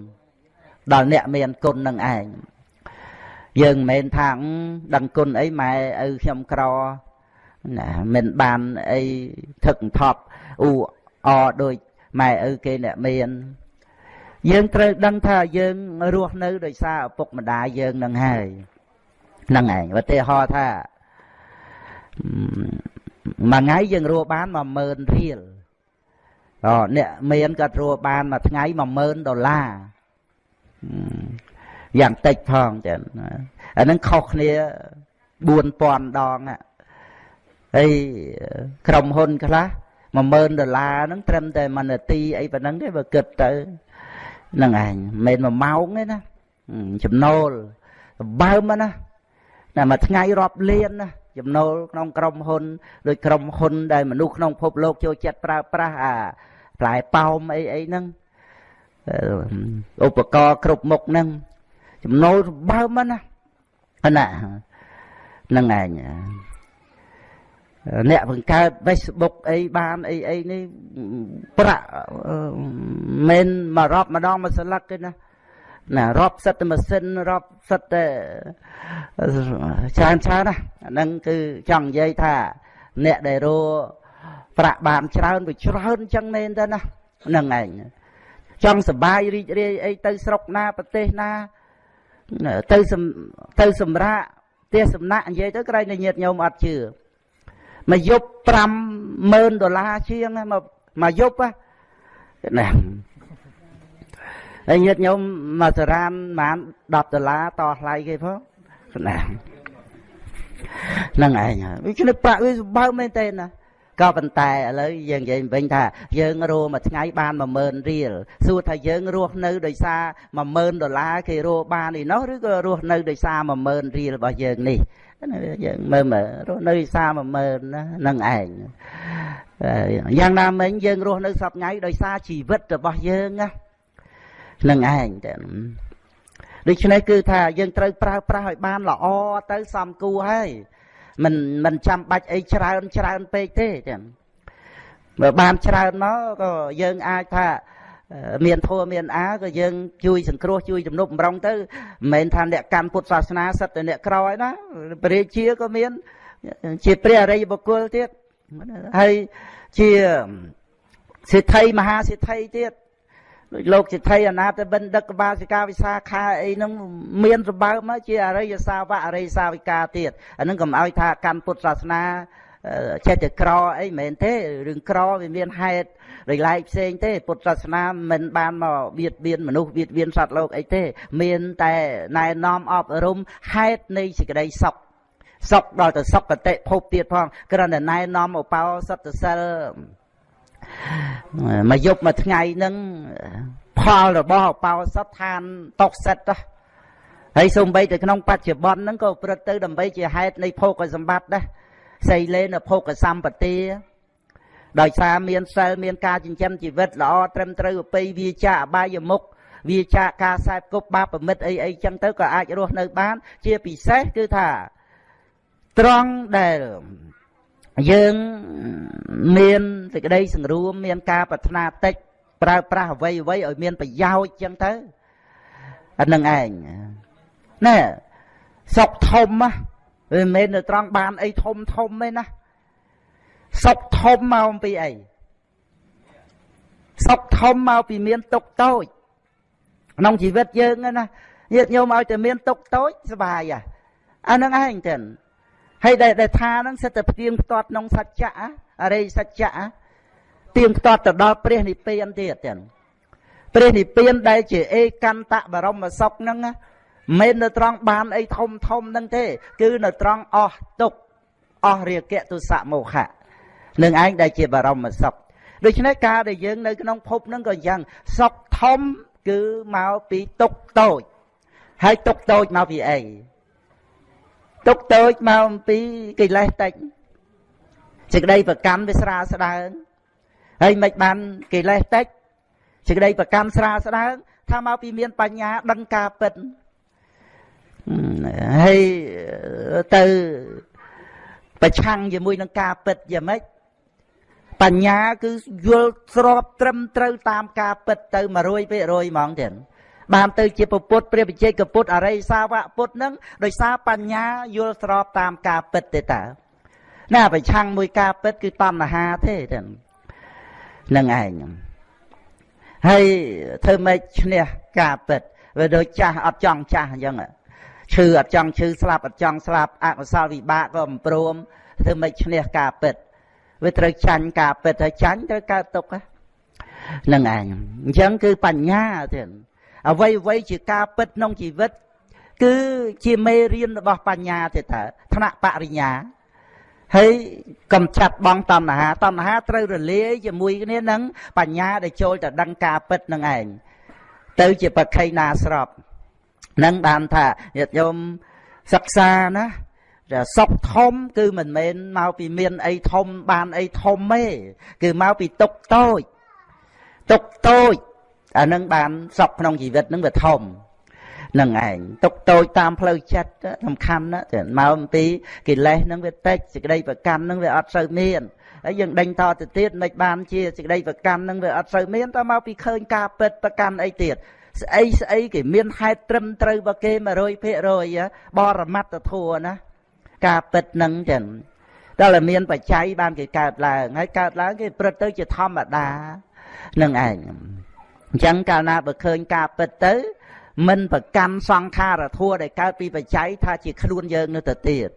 ដល់អ្នកមានគុណនឹងឯងយើងមិនមែនថាដឹងគុណអីម៉ែឪខ្ញុំក្រណាមិនបានអីថឹកថប់អ៊ូអដូច ម៉ែឪគេអ្នកមានយើងត្រូវដឹងថាយើងរស់នៅដោយសារឪពុកម្ដាយយើងនឹងហើយហ្នឹងឯងឧទាហរណ៍ថាមួយថ្ងៃយើងរស់បាន10000រៀលអូអ្នកមានក៏រស់បានមួយថ្ងៃ10000ដុល្លារយ៉ាងតិចផងចឹងអានឹងខុសគ្នា4000ដងហើយក្រុមហ៊ុនខ្លះ 10000ដុល្លារហ្នឹងត្រឹមតែ1នាទីអីប៉ុណ្ណឹងទេបើគិតទៅហ្នឹងឯងមិនមែន1ម៉ោងទេណាចំណូលបើមណាតែមួយថ្ងៃរាប់លានណាចំណូលក្នុងក្រុមហ៊ុនដូចក្រុមហ៊ុនដែលមនុស្សក្នុងភពលោកចូលចិត្តប្រើប្រាស់អាផ្លែប៉ោមអីអីហ្នឹងឧបករណ៍គ្រប់មុខហ្នឹងចំណូលបើមិនណាណាហ្នឹងឯង អ្នកបង្កើត Facebook អីបានអីអីនេះប្រាក់មិនមករាប់ម្ដងមួយស្លឹកទេណាណារាប់សិតតែម៉ាស៊ីនរាប់សិតតែច្រើនច្រើនណាអាហ្នឹងគឺចង់និយាយថា អ្នកដែលរੂប្រាក់បានច្រើនវាច្រើនអញ្ចឹងមែនទេណាហ្នឹងឯងចង់សបាយរីករាយអីទៅស្រុកណាប្រទេសណាទៅទៅសម្រាប់ផ្ទះសំណាក់និយាយទៅក្រែងតែញាតញោមអត់ជឿ មកយប់50000ដុល្លារជាងមកមកយប់ណាហើយញាតញោមមកសារានប្រហែល10ដុល្លារតថ្លៃគេផងណាហ្នឹងឯងវាឈ្នះប្រាក់វាសម្បើមែនទេណាក៏ប៉ុន្តែឥឡូវយើងនិយាយវិញថាយើងរស់មួយថ្ងៃបាន10000រៀលសួរថាយើងរស់នៅដោយសារ10000ដុល្លារគេរស់បានឯណោះឬក៏រស់នៅដោយសារ10000រៀលរបស់យើងនេះ យើងមើលមើលរស់នៅដោយសារ10000ណានឹងឯងយ៉ាងណាមិញយើងរស់នៅសពថ្ងៃដោយសារជីវិតរបស់យើងណានឹងឯងតែដូច្នេះគឺថាយើងត្រូវប្រើប្រាស់ឲ្យបានល្អទៅសំគួរហើយមិនមិនចាំបាច់អីច្រើនច្រើនពេកទេចឹងបើបានច្រើនមកក៏យើងអាចថា មានធัวមានអាក៏យើងជួយសង្គ្រោះជួយជំនប់បំរុងទៅមិនមែនថាអ្នកកាន់ពុទ្ធសាសនាសិតតែអ្នកក្រឯណាព្រះរាជាក៏មាន ជាព្រះអរិយបុគ្គលទៀតហើយជាសិទ្ធិមហាសិទ្ធិទៀតដូចលោកសិទ្ធិអនាតបិណ្ឌិកកបាសិកាវិសាខាអីហ្នឹងមានសម្បើមកជាអរិយសាវកអរិយសាវិកាទៀតអាហ្នឹងកុំឲ្យថាកាន់ពុទ្ធសាសនា ចេះតែក្រអីមិនមែនទេរឿងក្រវាមានហេតុដោយឡែកផ្សេងទេ ពុទ្ធសាសនាមិនបានមកបៀតបៀនមនុស្សបៀតបៀនសត្វលោកអីទេ មានតែណែនាំអប់រំហេតុនៃសេចក្តីសុខសុខដល់ទៅសុខកតិភពទៀតផងគ្រាន់តែណែនាំឧបោសថសិលមួយយប់មួយថ្ងៃហ្នឹងផលរបស់អបោសថឋានតកសិតទៅហើយសូម្បីតែក្នុងបច្ចុប្បន្នហ្នឹងក៏ប្រឹកទៅដើម្បីជាហេតុនៃភោគសម្បត្តិដែរ សីលេនភោគសម្បទាដោយសារមានសិលមានការចិញ្ចឹមជីវិតល្អត្រឹមត្រូវអបិយវាចាអបាយមុខវាចាការខ្សែគប់បាបប្រមិតអីអីចឹងទៅក៏អាចរស់នៅបាន ជាពិសេសគឺថាត្រង់ដែលយើងមានសេចក្តីសង្រួម មានការប្រាថ្នាតិចប្រើប្រាស់អ្វីអ្វីឲ្យមានប្រយោជន៍ចឹងទៅអានឹងឯងណែសុកធំ វាមិនមែននៅត្រង់បានអីធំធំទេណាសុកធំមកពីអីសុកធំមកពីមានទុកតូចក្នុងជីវិតយើងណាញាតិញោមឲ្យតែមានទុកតូចសុបាយអានឹងឯងទៅហើយដែលដែលថាហ្នឹងសិតតែផ្ទៀងផ្ទាត់ក្នុងសច្ចៈអរិយសច្ចៈទៀងផ្ទាត់ទៅដល់ព្រះនិព្វានទៀតចឹងព្រះនិព្វានដែលជាអេកន្តបរមសុខហ្នឹង មិននៅត្រង់បានអីធំធំហ្នឹងទេ គឺនៅត្រង់អស់ទុកអស់រាគៈទុសៈមោហៈនឹងឯងដែលជាបរមសុខដូច្នេះការដែលយើងនៅក្នុងភពហ្នឹងក៏យ៉ាងសុខធំគឺមកពីទុកតូចហើយទុកតូចមកពីអីទុកតូចមកអំពីកិលេសតិចសេចក្តីប្រកម្មវាស្រាលស្ដើងហើយមិនបានកិលេសតិចសេចក្តីប្រកម្មស្រាលស្ដើងថាមកពីមានបញ្ញាដឹងការពិត ហើយទៅប្រឆាំងជាមួយនឹងការពិតយ៉ាងម៉េចបញ្ញាគឺយល់ស្របត្រឹមត្រូវតាមការពិតទៅ100%ហ្មងទៀតបានទៅជាពុទ្ធព្រះវិជ័យកពុទ្ធអរិយសាវកពុទ្ធនឹងដោយសារបញ្ញាយល់ស្របតាមការពិតទេតើណាប្រឆាំងមួយការពិតគឺតណ្ហាទេទៅនឹងឯងហើយធ្វើម៉េចឈ្នះការពិតវាដូចចាស់អត់ចង់ចាស់អញ្ចឹង ឈឺអត់ចង់ឈឺស្លាប់អត់ចង់ស្លាប់អកុសលវិបាកក៏មិនព្រមធ្វើម៉េចឈ្នះការពិតវាត្រូវចាញ់ការពិតហើយចាញ់ត្រូវកើតទុកហ្នឹងឯងអញ្ចឹងគឺបញ្ញាទៀតអ្វីអ្វីជាការពិតក្នុងជីវិត គឺជាមេរៀនរបស់បញ្ញាទេតើថ្នាក់បរិញ្ញាហើយកំចាត់បងតណ្ហាតណ្ហាត្រូវរលាយជាមួយគ្នានឹងបញ្ញាដែលចូលទៅដឹងការពិតនឹងឯងទៅជាបក្ខីណាស្រប នឹងបានថាញាតិញោមសិក្សាណាតែសុខធំ គឺមិនមែនមកពីមានអីធំបានអីធំទេគឺមកពីទុកតូចទុកតូចអានឹងបានសុខក្នុងជីវិតនឹងវាធំនឹងឯងទុកតូចតាមផ្លូវចិត្តសំខាន់ណាស់មកអំពីកិលេសនឹងវាតិចសេចក្តីប្រកាន់នឹងវាអត់សូវមានហើយយើងដេញតទៅទៀតមិនបានជាសេចក្តីប្រកាន់នឹងវាអត់សូវមានតមកពីឃើញការពិតប្រកាន់អីទៀត ស្អីស្អីគេមានហេតុត្រឹមត្រូវរបស់គេ100%បរមត្តធัวណាការពិតនឹងចឹងដល់តែមានបច្ច័យបានគេកើតឡើងហើយកើតឡើងគេព្រឹត្តទៅជាធម្មតានឹងឯងអញ្ចឹងកាលណាបើឃើញការពិតទៅមិនប្រកាន់សង្ខារធัวដែលកើតពីបច្ច័យថាជាខ្លួនយើងនៅទៅទៀត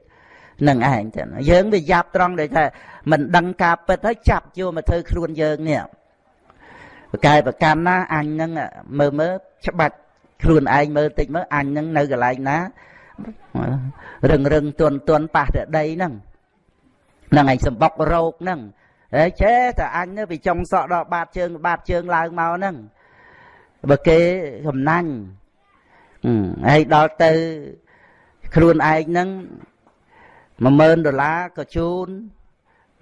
នឹងឯងចឹងយើងវាយ៉ាប់ត្រង់ដែលថាមិនដឹងការពិតហើយចាប់យកមកធ្វើខ្លួនយើងនេះ ប្រកែប្រកាន់ណាអញនឹងមើលមើលច្បាច់ខ្លួនឯងមើលតិចមើលអញនឹងនៅកន្លែងណារឹងរឹងទន់ទន់ប៉ះតែដីហ្នឹងហ្នឹងឯងសម្បុករោគហ្នឹងហើយចេះតែអញទៅពីចុងសក់ដល់បាតជើងបាតជើងឡើងមកហ្នឹងបើគេកំណាញ់ហើយដល់ទៅខ្លួនឯងហ្នឹង10000ដុល្លារក៏ជូន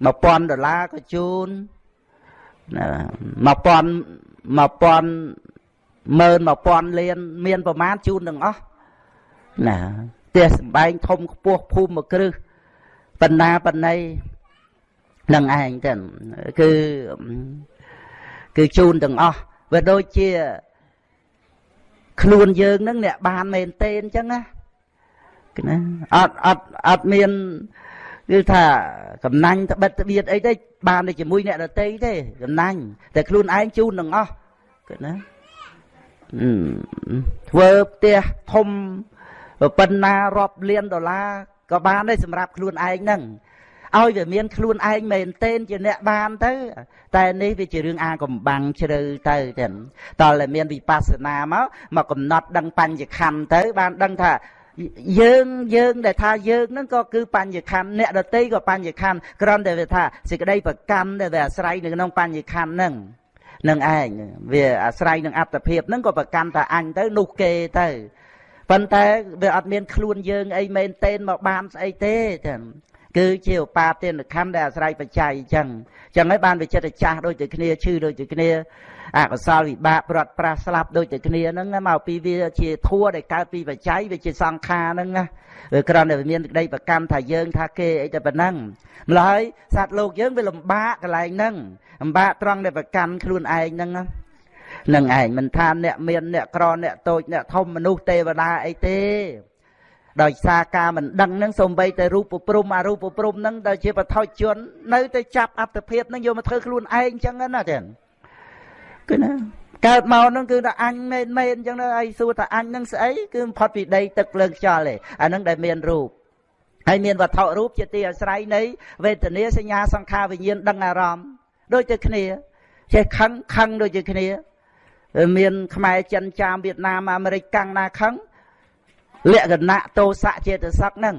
1000ដុល្លារក៏ជូន 1000 1000 10000 1000លាន មានប្រមាណជូនទាំងអស់ណាផ្ទះសំបែងធំខ្ពស់ភូមិមួយគ្រឹះបណ្ណាបណ្ណៃនឹងឯងទៅគឺគឺជូនទាំងអស់វាដូចជា ខ្លួនយើងនឹងអ្នកបានមែនទេអញ្ចឹងណាណាអត់អត់អត់មាន គឺថាកំណាញ់ត្បិតត្បៀតអីទេបានតែជាមួយអ្នកដតីទេកំណាញ់តែខ្លួនឯងជូនទាំងអស់គឺណាធ្វើផ្ទះធំប៉ុណ្ណារាប់លានដុល្លារក៏បានដែរសម្រាប់ខ្លួនឯងហ្នឹងឲ្យវាមានខ្លួនឯងមែនទែនជាអ្នកបានទៅ តែនេះវាជារឿងអាកំបាំងជ្រៅទៅចឹងតើតែមានវិបស្សនាមកមកកំណត់ដឹងបញ្ញខណ្ឌទៅ បានដឹងថា យើងយើងដែលថាយើងហ្នឹងក៏គឺបញ្ញខណ្ឌអ្នកដតីក៏បញ្ញខណ្ឌគ្រាន់តែវាថាសេចក្តីប្រកម្មដែលវាអាស្រ័យនៅក្នុងបញ្ញខណ្ឌហ្នឹងនឹងឯងវាអាស្រ័យនឹងអត្តភាពហ្នឹងក៏ប្រកាន់ថាអញទៅនោះគេទៅប៉ុន្តែវាអត់មានខ្លួនយើងអីមែនទេមកបានស្អីទេចឹង គឺជាឧបាទានខណ្ឌដែលអាស្រ័យបច្ច័យអញ្ចឹងអញ្ចឹងហើយបានវិចិត្រចាស់ដូចតែគ្នាឈឺដូចតែគ្នាអកុសលវិបាកប្រត់ប្រាស់ស្លាប់ដូចតែគ្នាហ្នឹងមកពីវាជាធัวដែលកើតពីបច្ច័យវាជាសង្ខារហ្នឹងណាវាគ្រាន់តែមានក្តីប្រកម្មថាយើងថាគេអីតែប៉ុណ្ណឹងម្ល៉េះហើយសត្វលោកយើងវាលំបាកកន្លែងហ្នឹងលំបាកត្រង់ដែលប្រកម្មខ្លួនឯងហ្នឹងនឹងឯងមិនថាអ្នកមានអ្នកក្រអ្នកតូចអ្នកធំមនុស្សទេវតាអីទេ ដោយសារការមិនដឹងនឹងសំបីតែរូបព្រំអរូបព្រំនឹងដែលជាបថុជន នៅតែចាប់អត្តភាពនឹងយកមកធ្វើខ្លួនឯងអញ្ចឹងណាចឹងគឺណាកើតមកនឹងគឺថាអញមែនមែនអញ្ចឹងហើយសួរថាអញនឹងស្អីគឺផុតពីដីទឹកភ្លើងខ្យល់ទេអានឹងដែលមានរូបហើយមានវត្ថុរូបជាទីអាស្រ័យនៃវេទនាសញ្ញាសង្ខារវិញ្ញាណដឹងអារម្មណ៍ដូចតែគ្នាចេះខឹងខឹងដូចជាគ្នា មានខ្មែរចិនចាមវៀតណាមអាមេរិកកាំងណាខឹង លក្ខណៈទោសៈចេតសិកហ្នឹង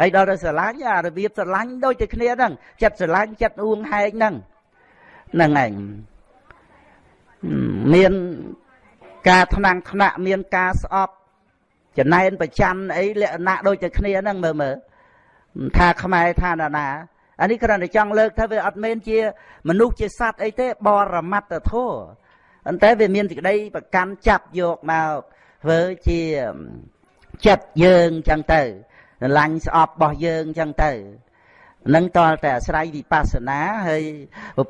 ហើយដល់ទៅស្រឡាញ់អារបៀបស្រឡាញ់ដូចតែគ្នាហ្នឹងចិត្តស្រឡាញ់ចិត្តអួងហែងហ្នឹងហ្នឹងឯងមានការថ្នាំងថ្នាក់មានការស្អប់ចំណែនប្រច័នអីលក្ខណៈដូចតែគ្នាហ្នឹងមើលមើលថាខ្មែរថាណាណាអានេះគ្រាន់តែចង់លើកថាវាអត់មែនជា មនុស្សជាសត្វអីទេបរមត្តធម៌ប៉ុន្តែវាមានសេចក្តីប្រកាន់ចាប់យកមកធ្វើជា ចិត្តយើងចឹងទៅស្រឡាញ់ស្អប់របស់យើងចឹងទៅនឹងតលតែអាស្រ័យវិបស្សនាហើយ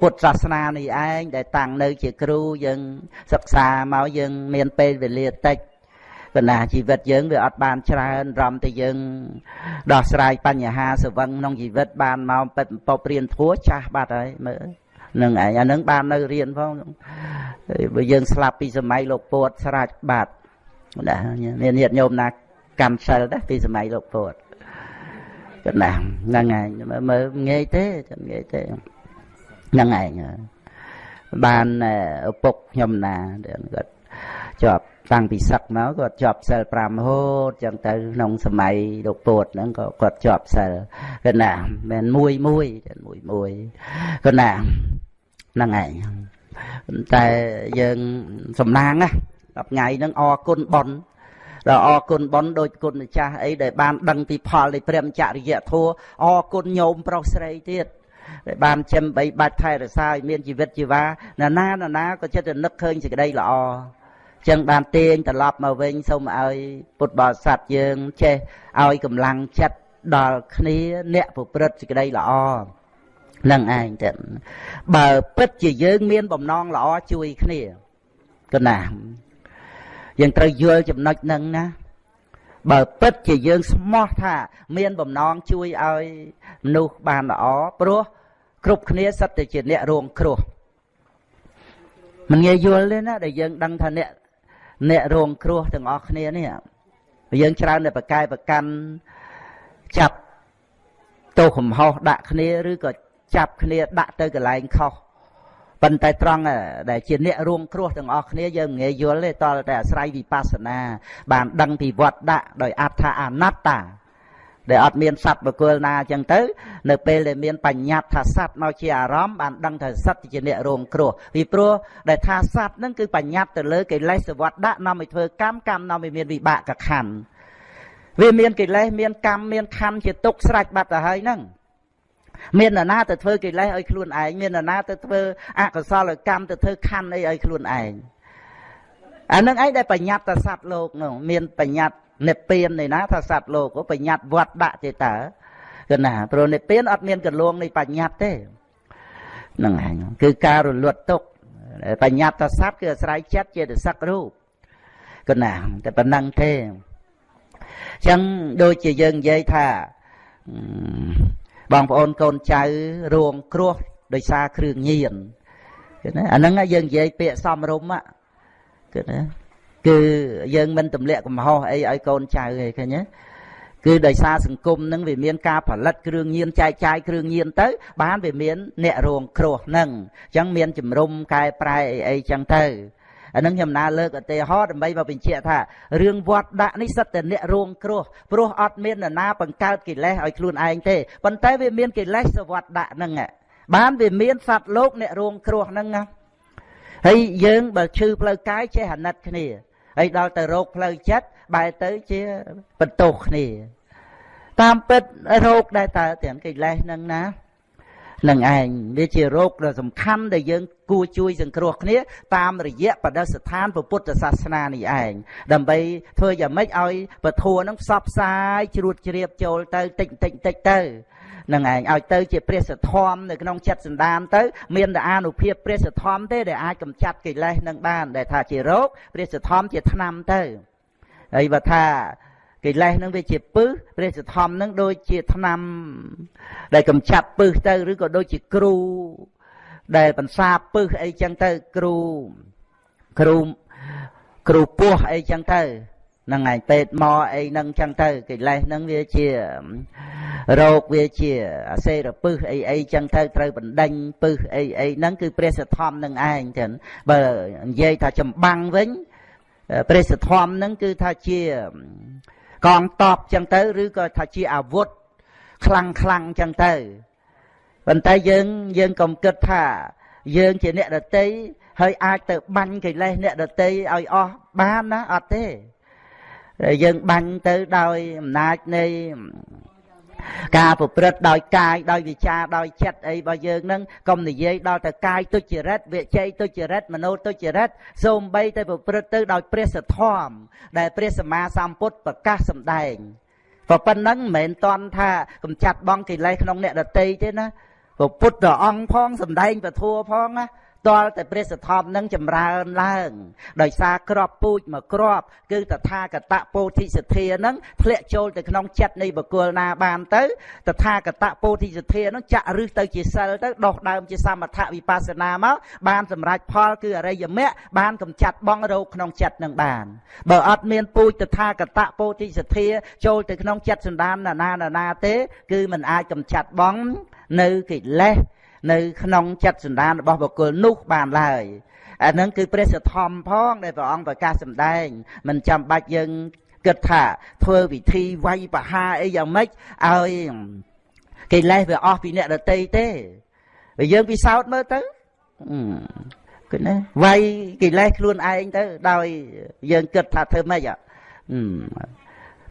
ពុទ្ធសាសនានេះឯងដែលតាំងនៅជាគ្រូយើងសិក្សាមកយើងមានពេលវេលាតិចកណាជីវិតយើងវាអត់បានច្រើនរំតែយើងដោះស្រាយបញ្ហាសវឹងក្នុងជីវិតបានមកពិតពពរៀនធัวចាស់បាត់ហើយមើលនឹងឯងអានឹងបាននៅរៀនផងបើយើងស្លាប់ពីសម័យលោកពួតស្រាច់បាត់ណាមានញាតិញោមណា កម្មសិលដែរពីសម័យលោកពុទ្ធកណ្ដាំហ្នឹងឯងមើលងាយទេចាំងាយទេហ្នឹងឯងបានឪពុកខ្ញុំណាគាត់ជាប់តាំងពីសឹកមកគាត់ជាប់សិល5រហូតចឹងទៅក្នុងសម័យលោកពោតហ្នឹងក៏គាត់ជាប់សិលគាត់ណាមិនមួយមួយមួយមួយគាត់ណាហ្នឹងឯងតែយើងសំណាងណា10ថ្ងៃហ្នឹងអរគុណប៉ុន ដល់អរគុណប៉ុនដូចគុណម្ចាស់អីដែលបានដឹងពីផលនៃព្រះចរិយធម៌អរគុណញោមប្រុសស្រីទៀតដែលបានចិញ្ចឹមបីបាច់ថែរក្សាឲ្យមានជីវិតជីវ៉ាណាណាណាណាក៏ចិត្តតែនឹកឃើញសេចក្តីល្អចឹងបានទាញត្រឡប់មកវិញសូមឲ្យពុទ្ធបរិស័ទយើងចេះឲ្យកម្លាំងចិត្តដល់គ្នាអ្នកប្រព្រឹត្តសេចក្តីល្អនឹងឯងទៅបើពិតជាយើងមានបំណងល្អជួយគ្នាកណា យើងត្រូវយល់ចំណុចហ្នឹងណាបើពិតជាយើងស្មោះថា មានបំណងជួយឲ្យមនុស្សបានល្អព្រោះគ្រប់គ្នាសិតតែជាអ្នករងគ្រោះមិនងាយយល់ទេណាដែលយើងដឹងថាអ្នកអ្នករងគ្រោះទាំងអស់គ្នានេះយើងច្រើនតែប្រកែប្រកាន់ចាប់ទោសកំហុសដាក់គ្នាឬក៏ចាប់គ្នាដាក់ទៅកន្លែងខុស ប៉ុន្តែត្រង់ដែលជាអ្នករួមគ្រោះទាំងអស់គ្នាយើងមិនងាយយល់ទេតលតែអាស្រ័យវិបស្សនា បានដឹងពីវត្តដាក់ដោយអត្ថាអនត្តាដែលអត់មានសត្វបកុលណាអញ្ចឹងទៅ នៅពេលដែលមានបញ្ញត្តិថាសត្វមកជាអារម្មណ៍បានដឹងថាសត្វជាអ្នករងគ្រោះពីព្រោះដែលថាសត្វហ្នឹងគឺបញ្ញត្តិទៅលើកិលេសវត្តដាក់នាំឲ្យធ្វើកម្មកម្មនាំឲ្យមានវិបាកកខណ្ឌវាមានកិលេសមានកម្មមានខណ្ឌជាទុកស្រេចបាត់ទៅហើយហ្នឹង មាននរណាទៅធ្វើកិលេសឲ្យខ្លួនឯងមាននរណាទៅធ្វើអកុសលកម្មទៅធ្វើខណ្ឌអីឲ្យខ្លួនឯងអានឹងឯងដែលបញ្ញត្តិសត្វលោកនោះមានបញ្ញត្តិនិព្វាននេះណាថាសត្វលោកបញ្ញត្តិវត្តដាក់ទេតើគឺណាព្រោះនិព្វានអត់មានកលងនៃបញ្ញត្តិទេហ្នឹងឯងគឺការរលត់ទុកបញ្ញត្តិសត្វគឺអាស្រ័យចិត្តចេតសិករូបគឺណាតែប៉ុណ្ណឹងទេអញ្ចឹងដូចជាយើងនិយាយថា បងប្អូនកូនចៅរួងគ្រោះដោយសារគ្រឿងញៀនគឺណាអាហ្នឹងយើងនិយាយពាក្យសំរុំគឺណាគឺយើងមិនទម្លាក់កំហុសអីឲ្យកូនចៅឯងឃើញទេគឺដោយសារសង្គមនឹងវាមានការផលិតគ្រឿងញៀនចែកចាយគ្រឿងញៀនទៅ បានវាមានអ្នករងគ្រោះនឹងអញ្ចឹងមានជំរុំកែប្រែអីអីចឹងទៅ អានឹងខ្ញុំណាលើកឧទាហរណ៍ដើម្បីមកបញ្ជាក់ថារឿងវត្តដាក់នេះសិតតែអ្នករងគ្រោះព្រោះអត់មាននរណាបង្កើតកិលេសឲ្យខ្លួនឯងទេប៉ុន្តែវាមានកិលេសសវត្តដាក់ហ្នឹងបានវាមានសត្វលោកអ្នករងគ្រោះហ្នឹងហើយយើងបើឈឺផ្លូវកាយចេះអាណិតគ្នាហើយដល់ទៅរោគផ្លូវចិត្តបែរទៅជាបន្ទោសគ្នា តាមពិតរោគដែលតើទាំងកិលេសហ្នឹងណា នឹងឯងវាជារោគដ៏សំខាន់ដែលយើងគួរជួយសង្គ្រោះគ្នាតាមរយៈបដិស្ថានពុទ្ធសាសនានេះឯងដើម្បីធ្វើយ៉ាងម៉េចឲ្យពធัวនឹងផ្សព្វផ្សាយជ្រួតជ្រាបចូលទៅតិចតិចតិចទៅនឹងឯងឲ្យទៅជាព្រះសធមនៅក្នុងចិត្តសន្តានទៅមានតែអានុភាពព្រះសធមទេដែលអាចកម្ចាត់កិលេសនឹងបានដែលថាជារោគព្រះសធមជាថ្នាំទៅហើយបើថា កិលេសនឹងវាជាពឹសព្រះសធមនឹងដូចជាថ្នាំ ដែលកម្ចាត់ពឹសទៅឬក៏ដូចជាគ្រូ ដែលបន្សាពឹសអីចឹងទៅគ្រូគ្រូគ្រូពោះអីចឹងទៅហ្នឹងឯងពេទ្យមកអីហ្នឹងចឹងទៅកិលេសហ្នឹងវាជារោគវាជាអសេរពឹសអីអីចឹងទៅត្រូវបណ្ដេញពឹសអីអីហ្នឹងគឺព្រះសធមនឹងឯងចឹងបើនិយាយថាចម្បាំងវិញព្រះសធមនឹងគឺថាជា កងតបចឹងទៅឬក៏ថាជាអាវុធខ្លាំងខ្លាំងចឹងទៅប៉ុន្តែយើងយើងកុំគិតថាយើងជាអ្នកដតីហើយអាចទៅបាញ់កិលេសអ្នកដតីឲ្យអស់បានណាអត់ទេយើងបាញ់ទៅដោយអំណាចនៃ ការប្រព្រឹត្តដោយកាយដោយវិចារដោយចិត្តអីរបស់យើងនឹងកុំនិយាយដល់ទៅកាយទុច្ចរិតវិជ័យទុច្ចរិតមโนទុច្ចរិតសូម្បីតែប្រព្រឹត្តទៅដោយព្រះសធម៌ដែលព្រះសម្មាសម្ពុទ្ធប្រកាសសម្ដែងប៉ុណ្ណឹងមិនមែនតន់ថាកំចាត់បងកិលេសក្នុងអ្នកដតីទេណាព្រះពុទ្ធអង្គផងសម្ដែងពធัวផងណា តលតែព្រះសទ្ធំនឹងចម្រើនឡើង ដោយសារក្របពូជមកក្រប គឺតថាគតពោធិសទ្ធានឹងធ្លាក់ចូលទៅក្នុងចិត្តនៃបុគ្គលណាបានទៅតថាគតពោធិសទ្ធានឹងចាក់រឹសទៅជាសិលទៅដោះដើមជាសមថវិបស្សនាមកបានសម្រេចផលគឺអរិយមគ្គបានកំចាត់បងរោគក្នុងចិត្តនឹងបានបើអត់មានពូជតថាគតពោធិសទ្ធាចូលទៅក្នុងចិត្តសន្តានណានាណាទេ គឺมันអាចកំចាត់បងនៅកិលេស នៅក្នុងចិត្តសន្តានរបស់បុគ្គលនោះបានឡើយអានឹងគឺព្រះសទ្ធំផងដែលព្រះអង្គប្រកាសសម្ដែង មិនចាំបាច់យើងគិតថាធ្វើវិធីវាយបហាអីយ៉ាងម៉េចឲ្យកិលេសវាអស់ពីអ្នកដតីទេបើយើងពិសោធន៍មើលទៅគឺណាវាយកិលេសខ្លួនឯងទៅដោយយើងគិតថាធ្វើម៉េច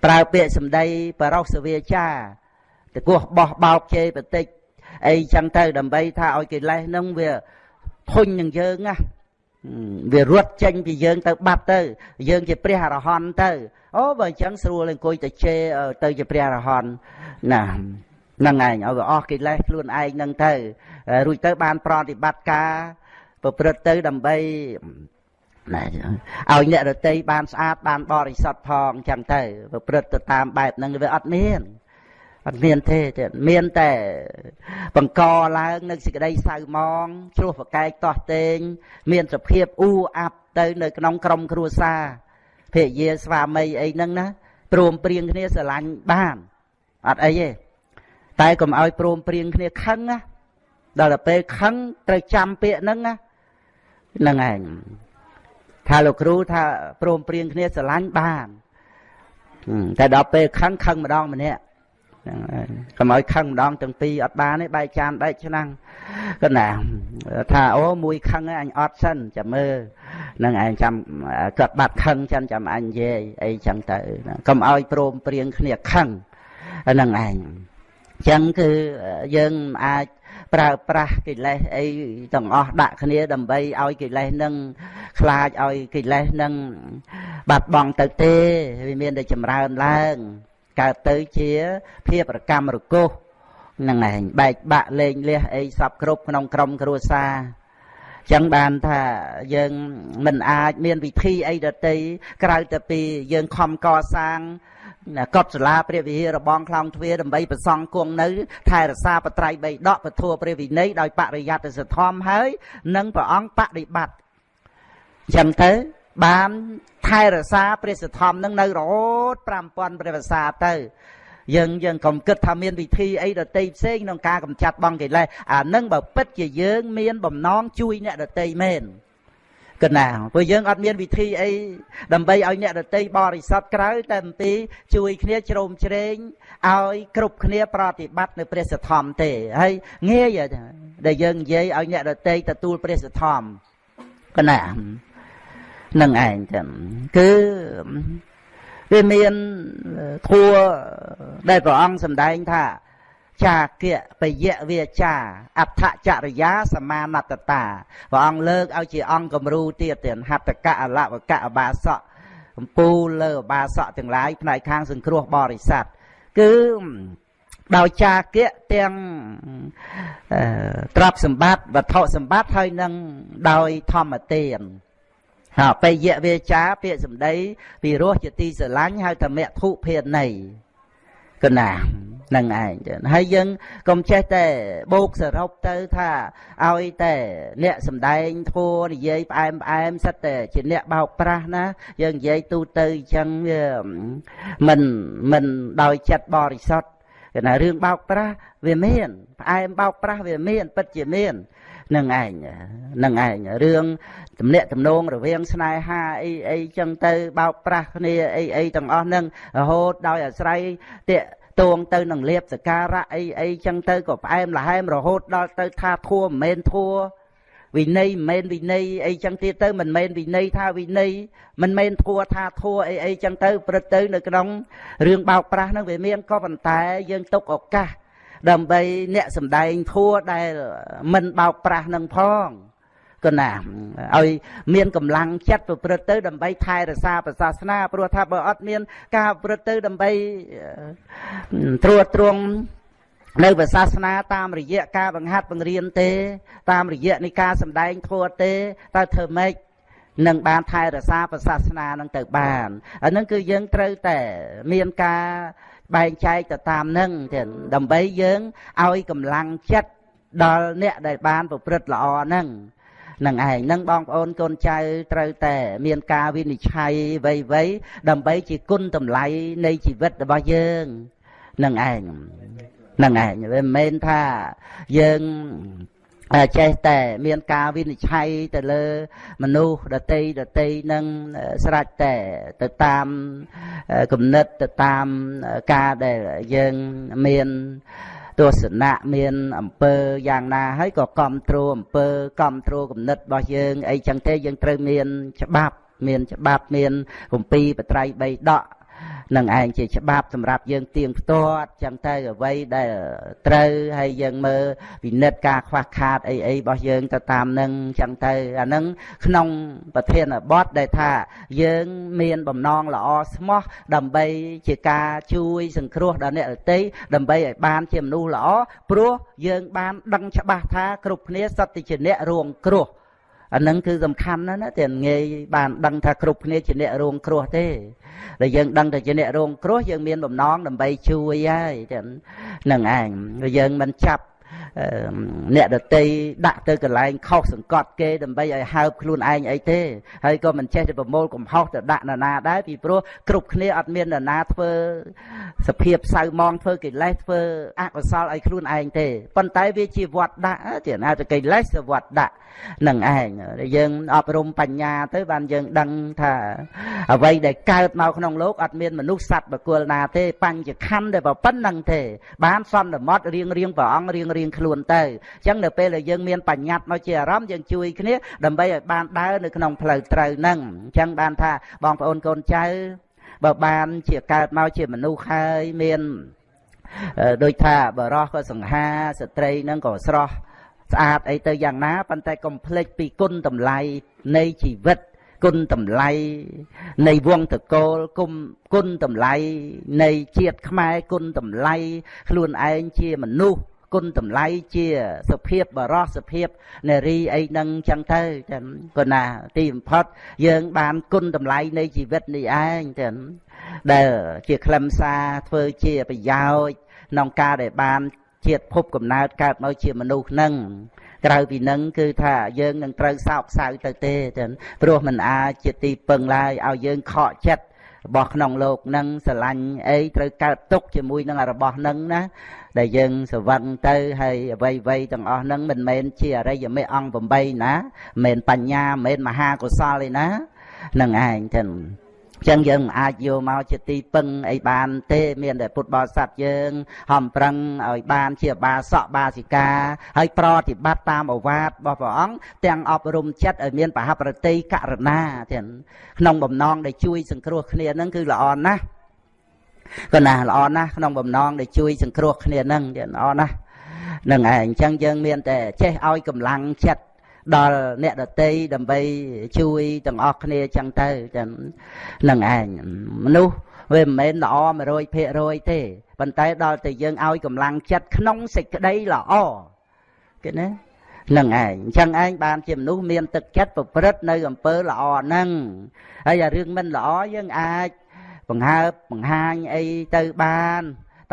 ប្រើពាក្យសម្ដីបរោសវាចាតកោះបោះបោកជេរបតិច អីចឹងទៅដើម្បីថាឲ្យកិលេសនឹងវាធុញនឹងយើងណាវារត់ចេញពីយើងទៅបាត់ទៅ យើងជាព្រះអរហន្តទៅអូបើអញ្ចឹងស្រួលអង្គុយទៅជេរទៅជាព្រះអរហន្តណាហ្នឹងឯងឲ្យវាអស់កិលេសខ្លួនឯងហ្នឹងទៅរួចទៅបានប្រតិបត្តិការប្រព្រឹត្តទៅដើម្បីណាឲ្យអ្នករតីបានស្អាតបានបរិសុទ្ធផងអញ្ចឹងទៅប្រព្រឹត្តទៅតាមបែបហ្នឹងវាអត់មាន អត់មានទេទៀតមានតែបង្កឡើងនៅសេចក្តីសៅមងជ្រោះប្រកែកតោះតេង មានសភាពអ៊ូអាប់ទៅនៅក្នុងក្រុមគ្រួសារភរិយាស្វាមីអីហ្នឹងណាព្រមព្រៀងគ្នាស្រឡាញ់បានអត់អីទេតែកុំឲ្យព្រមព្រៀងគ្នាខឹងណាដល់ទៅពេលខឹងត្រូវចាំពាក្យហ្នឹងណាហ្នឹងឯងថាលោកគ្រូថាព្រមព្រៀងគ្នាស្រឡាញ់បានតែដល់ពេលខឹងខឹងម្ដងម្នាក់ ហ្នឹងហើយកុំឲ្យខឹងម្ដងទាំងពីរអត់បានទេបែកចានបែកឆ្នាំងគាត់ណាថាអូមួយខឹងអញអត់សិនចាំមើលនឹងឯងចាំគាត់បាត់ខឹងចឹងចាំអញនិយាយអីចឹងទៅកុំឲ្យព្រមព្រៀងគ្នាខឹងហ្នឹងឯងចឹងគឺយើងអាចប្រើប្រាស់កិលេសអីទាំងអស់ដាក់គ្នាដើម្បីឲ្យកិលេសនឹងខ្លាចឲ្យកិលេសនឹងបាត់បង់ទៅទេវាមានតែចម្រើនឡើង កើតទៅជាភាពរកម្មរកុសហ្នឹងឯងបែកបាក់លេងលះអីសពគ្រប់ក្នុងក្រុមគ្រួសារចឹងបានថាយើងមិនអាចមានវិធីអីដតីក្រៅតែពីយើងខំកសាងកត់សាលាព្រះវិហាររបងខ្លងទ្វារដើម្បីប្រសង់គង់នៅ ថែរក្សាបត្រៃបីដកពធព្រះវិន័យដោយបរិយត្តិសធម្មហើយ និងព្រះអង្គបដិបត្តិចឹងទៅ បានថែរក្សាព្រះសធម្មនឹងនៅរហូត5000ព្រះវស្សាទៅយើងយើងកុំគិតថាមានវិធីអីដតីផ្សេងក្នុងការកម្ចាត់បងកិលេសអានឹងបើពិតជាយើងមានបំណងជួយអ្នកដតីមែនកណាព្រោះយើងអត់មានវិធីអីដើម្បីឲ្យអ្នកដតីបរិសុទ្ធក្រៅតែអំពីជួយគ្នាជ្រោមជ្រែងឲ្យគ្រប់គ្នាប្រតិបត្តិនៅព្រះសទ្ធំទេហើយងាយដែលយើងនិយាយឲ្យអ្នកដតីទទួលព្រះសទ្ធំកណា នឹងឯងចឹងគឺវាមានធัวដែលព្រះអង្គសម្ដែងថាចាគៈបយៈវាចាអដ្ឋចរិយាសមានតតាព្រះអង្គលើកឲ្យជាអង្គគំរូទៀតទៀតហត្តកៈអលវកៈអបាសកកំពូលលើអបាសកទាំងឡាយផ្នែកខាងសង្គ្រោះបរិស័ទគឺដោយចាគៈទាំងទ្រព្យសម្បត្តិវត្ថុសម្បត្តិហើយនឹងដោយធម្មទានហើយ បយៈវាចាពាក្យសម្ដីពីរោះជាទីស្រឡាញ់ហៅថាមធុភាណីកណានឹងឯងហើយយើងកុំចេះតែបោកសរុបទៅថាឲ្យតែអ្នកសំដែងធัวនិយាយផ្អែមផ្អែមសិតតែជាអ្នកបោកប្រាស់ណាយើងនិយាយទូទៅអញ្ចឹងវាមិនមិនដោយចិត្តបរិសុទ្ធគេថារឿងបោកប្រាស់វាមានផ្អែមបោកប្រាស់វាមានពិតជាមាន នឹងឯងនឹងឯងរឿងទំនាក់ទំនងរវាងស្នេហាអីអីចឹងទៅបោកប្រាស់គ្នាអីអីទាំងអស់ហ្នឹងរហូតដោយអាស្រ័យតាកតួងទៅនឹងលៀបសការៈអីអីចឹងទៅក៏ផ្អែមល្ហែមរហូតដល់ទៅថាធัวមិនមែនធัวវិន័យមិនមែនវិន័យអីចឹងទៀតទៅមិនមែនវិន័យថាវិន័យមិនមែនធัวថាធัวអីអីចឹងទៅព្រឹត្តទៅនៅក្នុងរឿងបោកប្រាស់ហ្នឹងវាមានក៏ប៉ុន្តែយើងទុកឱកាស ដើម្បីអ្នកសំដែងធัวដែលមិនបោកប្រាស់នឹងផងក៏ណាឲ្យមានកម្លាំងចិត្តប្រព្រឹត្តទៅ ដើម្បីថែរក្សាប្រសាសនាព្រោះថាបើអត់មាន ការប្រព្រឹត្តទៅដើម្បីត្រួតត្រងនៅប្រសាសនាតាមរយៈការបង្ហាត់បង្រៀនទេ តាមរយៈនៃការសម្ដែងធម៌ទេតើធ្វើម៉េចនឹងបានថែរក្សាប្រសាសនានឹងទៅបានអានឹងគឺយើងត្រូវតែមានការ បែងចែកទៅតាមនឹងទៀតដើម្បីយើងឲ្យកម្លាំងចិត្តដល់អ្នកដែលបានប្រព្រឹត្តល្អហ្នឹងនឹងឯងនឹងបងប្អូនកូនចៅត្រូវតែមានការវិនិច្ឆ័យវៃវៃដើម្បីជាគុណតម្លៃនៃជីវិតរបស់យើងនឹងឯងនឹងឯងវាមិនមែនថាយើង ចេះតែមានការវិនិច្ឆ័យទៅលើមនុស្សដតីដតីនឹងស្រេចតែទៅតាមគំនិតទៅតាមការដែលយើងមានទស្សនៈមានអំពើយ៉ាងណាហើយក៏គ្រប់គ្រងអំពើគ្រប់គ្រងគំនិតរបស់យើងអីចឹងទេយើងត្រូវមានច្បាប់មានច្បាប់មានគម្ពីរបត្រៃបីដក នឹងឯងជាច្បាប់សម្រាប់យើងទៀងផ្ទាត់ចឹងទៅអ្វីដែលត្រូវហើយយើងមើលពិនិត្យការខ្វះខាតអីអីរបស់យើងទៅតាមនឹងចឹងទៅអានឹងក្នុងប្រធានបទដែលថាយើងមានបំណងល្អស្មោះដើម្បីជាការជួយសង្គ្រោះដល់អ្នកដទៃដើម្បីឲ្យបានជាមនុស្សល្អព្រោះយើងបានដឹងច្បាស់ថាគ្រប់គ្នាសត្វជាអ្នករួងគ្រោះ អានឹងគឺសំខាន់ណាស់ណាតែងាយបានដឹងថាគ្រប់គ្នាជាអ្នករងគ្រោះទេដែលយើងដឹងតែជាអ្នករងគ្រោះយើងមានបំណងដើម្បីជួយហើយចឹងនឹងឯងយើងមិនចាប់ អ្នកដតីដាក់ទៅកន្លែងខុសសង្កត់គេដើម្បីឲ្យហើបខ្លួនឯងអីទេហើយក៏មិនចេះទៅប្រមូលកំហុសទៅដាក់នរណាដែរពីព្រោះគ្រប់គ្នាអត់មាននរណាធ្វើសភាពសៅមងធ្វើកិលេសធ្វើអកុសលឲ្យខ្លួនឯងទេប៉ុន្តែវាជាវត្តដាក់ជាណាទៅកិលេសវត្តដាក់នឹងឯងយើងអប់រំបញ្ញាទៅបានយើងដឹងថាអ្វីដែលកើតមកក្នុងលោកអត់មានមនុស្សសត្វបុគ្គលណាទេបញ្ញខណ្ឌតែប៉ុណ្្នឹងទេបានសន្និមត់រៀងរៀងព្រះអង្គរៀងរៀងខ្លួនទៅអញ្ចឹងនៅពេលដែលយើងមានបញ្ញត្តិមកជាអារម្មណ៍យើងជួយគ្នាដើម្បីឲ្យបានដើរនៅក្នុងផ្លូវត្រូវហ្នឹងអញ្ចឹងបានថាបងប្អូនកូនចៅបើបានជាកើតមកជាមនុស្សហើយមានដូចថាបរោះក៏សង្ហាស្ត្រីហ្នឹងក៏ស្រស់ស្អាតអីទៅយ៉ាងណាប៉ុន្តែកុំភ្លេចពីគុណតម្លៃនៃជីវិតគុណតម្លៃនៃវងតកូលគុំគុណតម្លៃនៃជាតិខ្មែរគុណតម្លៃខ្លួនឯងជាមនុស្ស គុណតម្លៃជាសភាពបរោះសភាពនារីអីហ្នឹងចឹងទៅចឹងក៏ណាទីបំផុតយើងបានគុណតម្លៃនៃជីវិតនេះឯងចឹងដែលជាខ្លឹមសារធ្វើជាប្រយោជន៍ក្នុងការដែលបានជាតិភពកំណើតកើតមកជាមនុស្សនឹងក្រៅពីនឹងគឺថាយើងនឹងត្រូវសោកសៅទៅទេចឹងព្រោះมันអាចជាទីពឹងឡើយឲ្យយើងខកចិត្ត របស់ក្នុងលោកនឹងស្រឡាញ់អីត្រូវកើតទុកជាមួយនឹងរបស់នឹងណាដែលយើងស្វឹងទៅហើយអ្វីអ្វីទាំងអស់ហ្នឹងមិនមែនជាអរិយមេអង្គ8ណាមិនមែនបញ្ញាមិនមែនមហាកុសលទេណានឹងឯងចឹង ចឹងយើងមិនអាចយកមកជាទីពឹងអីបានទេ មានតែពុទ្ធបរិស័ទយើងហំប្រឹងឲ្យបានជាបាសកបាសិកាហើយប្រតិបត្តិតាមអវាទរបស់ព្រះអង្គទាំងអប់រំចិត្តឲ្យមានបហប្រតិករណាទាំងក្នុងបំណងដែលជួយសង្គ្រោះគ្នានឹងគឺល្អណាស់ក៏ណាល្អណាស់ក្នុងបំណងដែលជួយសង្គ្រោះគ្នានឹងល្អណាស់នឹងឯងអញ្ចឹងយើងមានតែចេះឲ្យកម្លាំងចិត្ត ដល់អ្នកដតីដើម្បីជួយទាំងអស់គ្នាចឹងទៅចឹងនឹងឯងមនុស្សវាមិនមែនល្អ100%ទេប៉ុន្តែដល់តែយើងឲ្យកម្លាំងចិត្តក្នុងសេចក្តីល្អគេណានឹងឯងអញ្ចឹងឯងបានជាមនុស្សមានទឹកចិត្តប្រព្រឹត្តនៅអំពើល្អហ្នឹងហើយអារឿងមិនល្អយើងអាចបង្ហើបបង្ហាញអីទៅបាន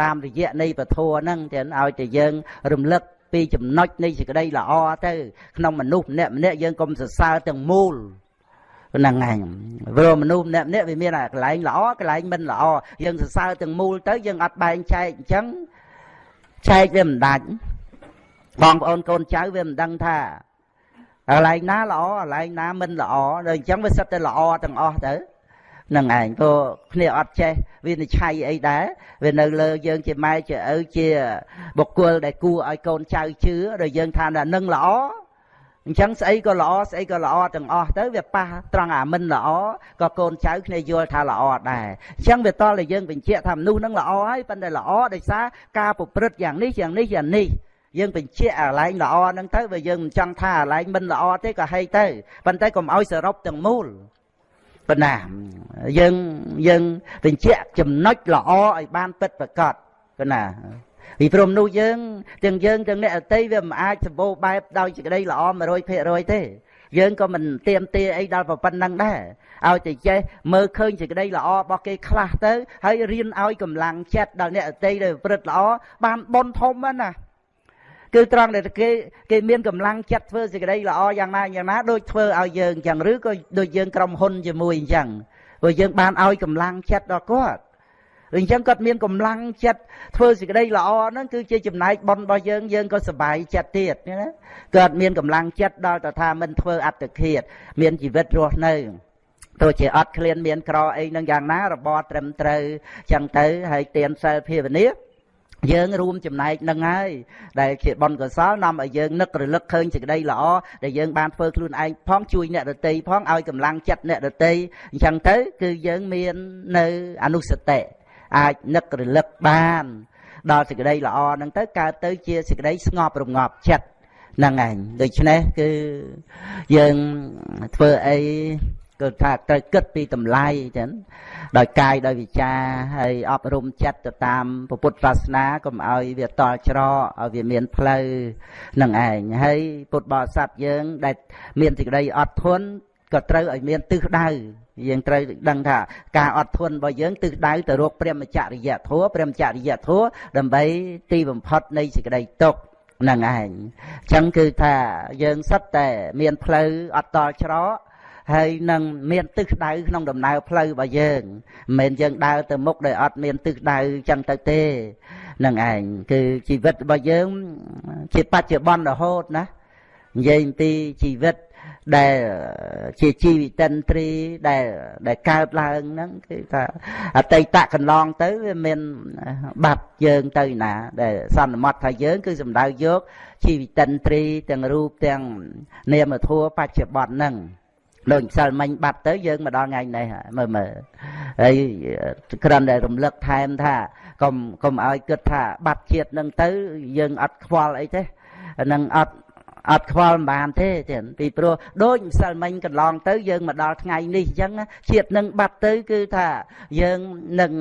តាមរយៈនៃពធហ្នឹងចឹងឲ្យតែយើងរំលឹក ពីចំណុចនៃសេចក្តីល្អទៅ ក្នុងមនុស្សម្នាក់ម្នាក់យើងកុំសរសើរទាំងមូលហ្នឹងហើយព្រោះមនុស្សម្នាក់ម្នាក់វាមានកន្លែងល្អកន្លែងមិនល្អយើងសរសើរទាំងមូលទៅយើងអត់បែងចែកអញ្ចឹងចែកវាមិនដាច់បងប្អូនកូនចៅវាមិនដឹងថាកន្លែងណាល្អកន្លែងណាមិនល្អដល់អញ្ចឹងវាសិតតែល្អទាំងអស់ទៅ នឹងឯងព្រោះគ្នាអត់ចេះវានិច្ឆ័យអីដែរវានៅលើយើងជាម៉ែជាឪជាបុគ្គលដែលគួរឲ្យកូនចៅជឿដល់យើងថានឹងល្អអញ្ចឹងស្អីក៏ល្អស្អីក៏ល្អទាំងអស់ទៅវាប៉ះត្រង់អាមិនល្អក៏កូនចៅគ្នាយល់ថាល្អដែរអញ្ចឹងវាតល់តែយើងបញ្ជាក់ថាមនុស្សនឹងល្អហើយប៉ុន្តែល្អដោយសារការប្រព្រឹត្តយ៉ាងនេះយ៉ាងនេះយ៉ាងនេះយើងបញ្ជាក់អាឡែងល្អហ្នឹងទៅបើយើងមិនចង់ថាអាឡែងមិនល្អទេក៏ហីទៅប៉ុន្តែកុំឲ្យសរុបទាំងមូល ប៉ុណ្ណាយើងយើងបញ្ជាក់ចំណុចល្អឲ្យបានពិតប្រកបប៉ុណ្ណាពីព្រមនោះយើងទាំងយើងទាំងអ្នកអតីវាមិនអាចសម្បូរបែបដោយសេចក្តីល្អ100%ទេយើងក៏មិនទៀមទាអីដល់ប៉ុណ្ណឹងដែរឲ្យតែចេះមើលឃើញសេចក្តីល្អរបស់គេខ្លះទៅហើយរៀនឲ្យកម្លាំងចិត្តដល់អ្នកអតីដែលប្រព្រឹត្តល្អបានបនធំណា គឺត្រង់ដែលគេគេមានកម្លាំងចិត្តធ្វើសេចក្តីល្អយ៉ាងណាយ៉ាងណាដូចធ្វើឲ្យយើងអញ្ចឹងឬក៏ដូចយើងក្រុមហ៊ុនជាមួយអញ្ចឹងព្រោះយើងបានឲ្យកម្លាំងចិត្តដល់គាត់អញ្ចឹងគាត់មានកម្លាំងចិត្តធ្វើសេចក្តីល្អហ្នឹងគឺជាចំណែកបុណ្យរបស់យើងយើងក៏សប្បាយចិត្តទៀតណាគាត់មានកម្លាំងចិត្តដល់ទៅថាមិនធ្វើអត្តឃាត មានជីវិតរស់នៅទោះជាអត់ឃ្លានមានក្រអីនឹងយ៉ាងណារបបត្រឹមត្រូវចឹងទៅហើយទៀនសិលភាវនា យើងរួមចំណែកនឹងហើយដែលជាបុណ្យកុសលនាំឲ្យយើងនឹករលឹកឃើញសេចក្តីល្អដែលយើងបានធ្វើខ្លួនឯងផងជួយអ្នកដតីផងឲ្យកម្លាំងចិត្តអ្នកដតីអញ្ចឹងទៅ គឺយើងមាននៅអនុសតិអាចនឹករលឹកបានដល់សេចក្តីល្អហ្នឹងទៅកើតទៅជាសេចក្តីស្ងប់រងាប់ចិត្តហ្នឹងឯងដូច្នេះគឺយើងធ្វើអី គឺថាត្រូវគិតពីតម្លៃចឹងដោយកាយដោយវិចាហើយអប់រំចិត្តទៅតាមពុទ្ធសាសនាកុំឲ្យវាតល់ច្រកឲ្យវាមានផ្លូវនឹងឯងហើយពុទ្ធបរិស័ទយើង ដែល មានសេចក្តីអត់ធន់ក៏ត្រូវឲ្យមានទិសដៅយើងត្រូវដឹងថាការអត់ធន់របស់យើងទិសដៅទៅរកព្រមចរិយធម៌ព្រមចរិយធម៌ដើម្បីទីបំផុតនៃសេចក្តីទុក្ខហ្នឹងឯងអញ្ចឹងគឺថាយើងសិតតែមានផ្លូវអត់តល់ច្រក ហើយនឹងមានទិសដៅក្នុងដំណើរផ្លូវរបស់យើងមិនមែនយើងដើរទៅមុខដោយអត់មានទិសដៅចឹងទៅទេនឹងឯងគឺជីវិតរបស់យើងជាបច្ចុប្បន្នរហូតណានិយាយអំពីជីវិតដែលជាជីវិតិនត្រីដែលដែលកើតឡើងហ្នឹងគឺថាអតីតកន្លងទៅវាមានបាត់យើងទៅណា ដែលសន្មត់ថាយើង គឺសំដៅយកជីវិតិនត្រីទាំងរូបទាំងនាមធัวបច្ចុប្បន្នហ្នឹង ដូចម្សិលមិញបាត់ទៅយើងមកដល់ថ្ងៃនេះមើលមើលហើយគ្រាន់តែរំលឹកថែមថាកុំកុំឲ្យគិតថាបាត់ជាតិនឹងទៅយើងអត់ខ្វល់អីទេនឹងអត់ អត់ខ្វល់មិនបានទេចឹងពីព្រោះដូចម្សិលមិញកន្លងទៅយើងមកដល់ថ្ងៃនេះអញ្ចឹងជាតិនឹងបាត់ទៅគឺថាយើងនឹង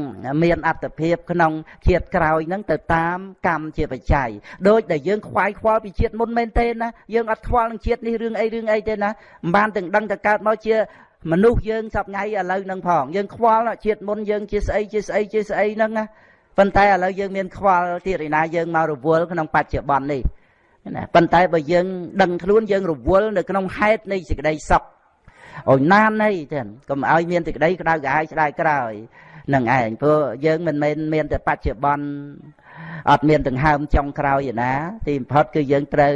មានអត្តភាពក្នុងជាតិក្រោយហ្នឹងទៅតាមកម្មជាបច្ច័យដូចដែលយើងខ្វាយខ្វល់ពីជាតិមុនមែនទេណាយើងអត់ខ្វល់នឹងជាតិនេះរឿងអីរឿងអីទេណាមិនបានទាំងដឹងតែកើតមកជាមនុស្សយើងសពថ្ងៃឥឡូវហ្នឹងផងយើងខ្វល់ជាតិមុនយើងជាស្អីជាស្អីជាស្អីហ្នឹងណាប៉ុន្តែឥឡូវយើងមានខ្វល់ទៀតឯណាយើងមករវល់ក្នុងបច្ចុប្បន្ននេះ ណាប៉ុន្តែបើយើងដឹងខ្លួនយើងរវល់នៅក្នុងហេតុនៃសេចក្តីសុខអូណាននៃចឹងកុំឲ្យមានសេចក្តីក្តៅក្រហាយស្ដាយក្រោយនឹងឯងព្រោះយើងមិនមែនមានតែបច្ចុប្បន្នអត់មានដង្ហើមចុងក្រោយឯណា ទីបំផុតគឺយើងត្រូវ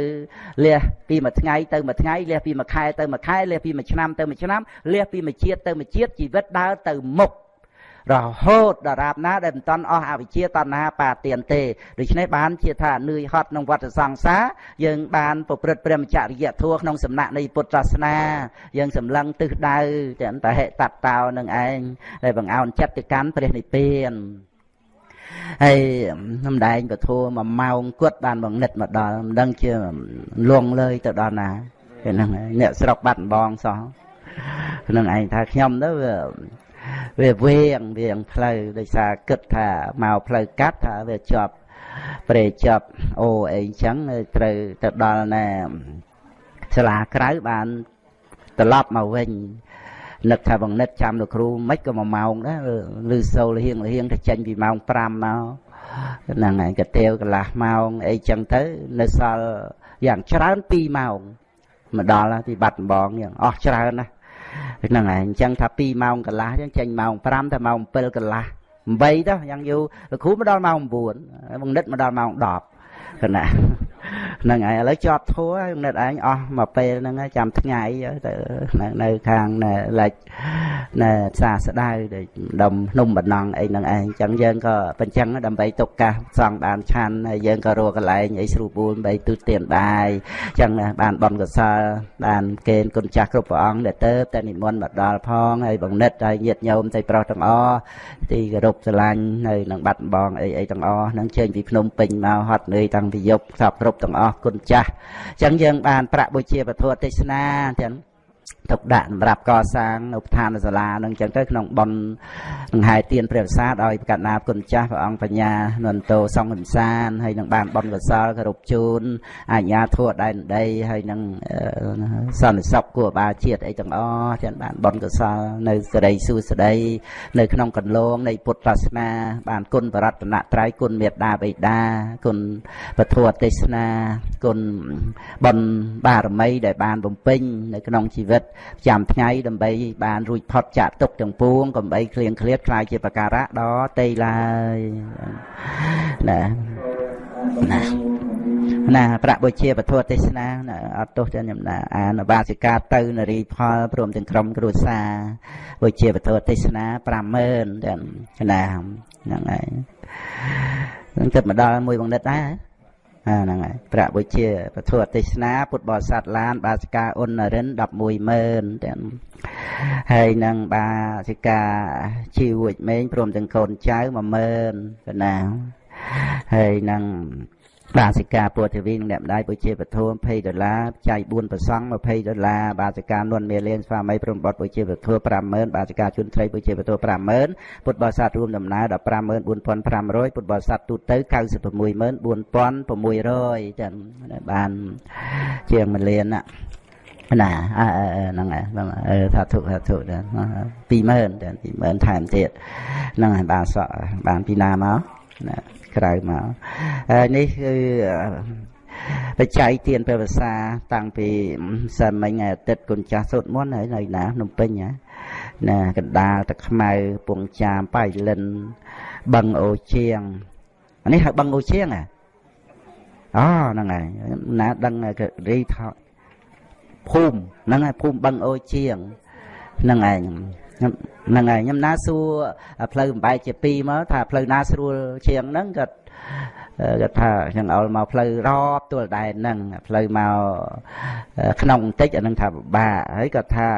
លះពីមួយថ្ងៃទៅមួយថ្ងៃលះពីមួយខែទៅមួយខែលះពីមួយឆ្នាំទៅមួយឆ្នាំលះពីមួយជាតិទៅមួយជាតិជីវិតដើរទៅមុខ រហូតដល់រាបណាដែលមិនតន់អស់អវិជ្ជាតណ្ហាបាទានទេដូច្នេះបានជាថានឿយហត់ក្នុងវដ្តសង្សារយើងបានប្រព្រឹត្តព្រមចរិយធម៌ក្នុងសំណាក់នៃពុទ្ធសាសនា យើងសម្លឹងទិសដៅទាំងតហេតតោនឹងឯងដែលបង្អោនចិត្តទៅកាន់ព្រះនិព្វានហើយសំដែងពធមួយម៉ោងគត់បានបង្និតមកដល់មិនដឹងជាលងលើយទៅដល់ណាគេហ្នឹងអ្នកស្រុកបាត់បងសោះនឹងឯងថាខ្ញុំទៅវា វៀងវៀងផ្លូវដោយសារគិតថាមកផ្លូវកាត់ថាវាជាប់ព្រែជាប់អូអីចឹងត្រូវទៅដល់ណែសាលាក្រៅបានត្រឡប់មកវិញនឹកថាបងនិតចាំលោកគ្រូមិនក៏មួយម៉ោងដែរឬសូលហៀងហៀងទៅចេញពីម៉ោង5មកហ្នឹងហើយកទៀវកន្លះម៉ោងអីចឹងទៅនៅសល់យ៉ាងច្រើន2ម៉ោងមកដល់ទីបាត់ដំបងយ៉ាងអស់ច្រើនណាស់ ហ្នឹងហើយអញ្ចឹងថា2ម៉ោងកន្លះអញ្ចឹងចេញម៉ោង5តែម៉ោង7កន្លះ8ទៅយ៉ាងយូរលោកគ្រូមកដល់ម៉ោង9បង្និតមកដល់ម៉ោង10គណៈ ហ្នឹងហើយឥឡូវជាប់ធัวហើយនិតឯងអស់មកពេលហ្នឹងចាំថ្ងៃទៅនៅខាងលេចណែសាស្ដៅដូចដុំភ្នំបណ្ណងអីហ្នឹងឯងអញ្ចឹងយើងក៏បញ្ចឹងដើម្បីទុកកាសសង់បានឆាន់ហើយយើងក៏រកកន្លែងអីស្រួលបួលបីទូទានបាយអញ្ចឹងបានបនកសលបានកេនគុណចាស់គ្រប់ព្រះអង្គដែលទៅតែនិមន្តមកដល់ផងហើយបង្និតហើយញាតញោមតែប្រុសទាំងអស់ទីគោរពស្រឡាញ់នៅនឹងបាត់បងអីអីទាំងអស់ហ្នឹងចេញពីភ្នំពេញមកហត់នឿយតាំងពីយប់សពគ្រប់ទាំងអស់គុណចាស់អញ្ចឹងយើងបានប្រាក់បុជាពធទេសនាទាំង ទុកដាក់សម្រាប់កសាងនៅឋានសាលានឹងចឹងទៅក្នុងប៉ុនដង្ហែទៀនព្រះវិសាដោយប្រកាសណាគុណចាស់ព្រះអង្គបញ្ញានន្តោសង្ឃវិសានហើយនឹងបានប៉ុនកសលគោរពជូនអាជ្ញាធរដែនដីហើយនឹងសន្តិសុខគួរបាជាតិអីទាំងអស់ចឹងបានប៉ុនកសលនៅសេរីសុស្ដីនៅក្នុងកន្លងនៃពុទ្ធសាសនា បានគុណបរតនត្រ័យគុណមេត្តាបិតាគុណពធទេសនាគុណបុណ្យបារមីដែលបានបំពេញនៅក្នុងជីវិតចាំថ្ងៃដើម្បីបានរួចផុតចាក់ទុកទាំងពួងកំបីគ្លៀងឃ្លាតខ្លាយជាបការៈដល់ទេឡើយណាណាណាប្រាក់បុជាពធទេសនាអត់ទោសទេខ្ញុំណាអានបាសិកាទៅនរីផលព្រមទាំងក្រុមគ្រួសារបុជាពធទេសនា50000ទាំងណាហ្នឹងហើយនឹងទៅមកដល់មួយបង្និតដែរ អាហ្នឹងហើយប្រាក់បុជាពធទេសនាពុទ្ធបរិស័ទឡាន បាសិកាអ៊ុននរិន110,000ទាំងហើយនឹងបាសិកាជីវួចមេងព្រមទាំងកូនចៅ10000កណាហើយនឹង បាសិកាពុទ្ធវីនឹងអ្នកម្ដាយពុជាពធម20ដុល្លារចៃ4ប្រសង់20ដុល្លារបាសិកានួនមេលៀនស្វាមីព្រមបត់ពុជាពធ50000បាសិកាជុនត្រីពុជាពធ50000ពុទ្ធបរិស័ទរួមដំណើរដល់54500ពុទ្ធបរិស័ទទូទៅ964,600ចឹងបានជាង1លានណាណាហ្នឹងហើយថាធុថាធុ20000តែ20000ថែមទៀតហ្នឹងហើយបានសក់បានពីណាមក ណាក្រៅមកនេះគឺបច្ច័យទានព្រះវសាតាំងពីសិនមិញថ្ងៃអាទិត្យគុណចាស់សូត្រមន្តហើយនៅណាភ្នំពេញណាណាកណ្ដាលទឹកខ្មៅពងចាមបៃលិនបឹងអូជាងអានេះហៅបឹងអូជាងហ៎អូហ្នឹងហើយណាដឹងរីថាភូមិហ្នឹងហើយភូមិបឹងអូជាងហ្នឹងឯង ហ្នឹងហើយខ្ញុំណាសួរផ្លូវបំបែកជាពីរមកថាផ្លូវណាស្រួលជាងហ្នឹងគាត់គាត់ថាចឹងអោលមកផ្លូវរាប់ទួលដែនហ្នឹងផ្លូវមកក្នុងបន្តិចអានឹងថាពិបាកហើយគាត់ថា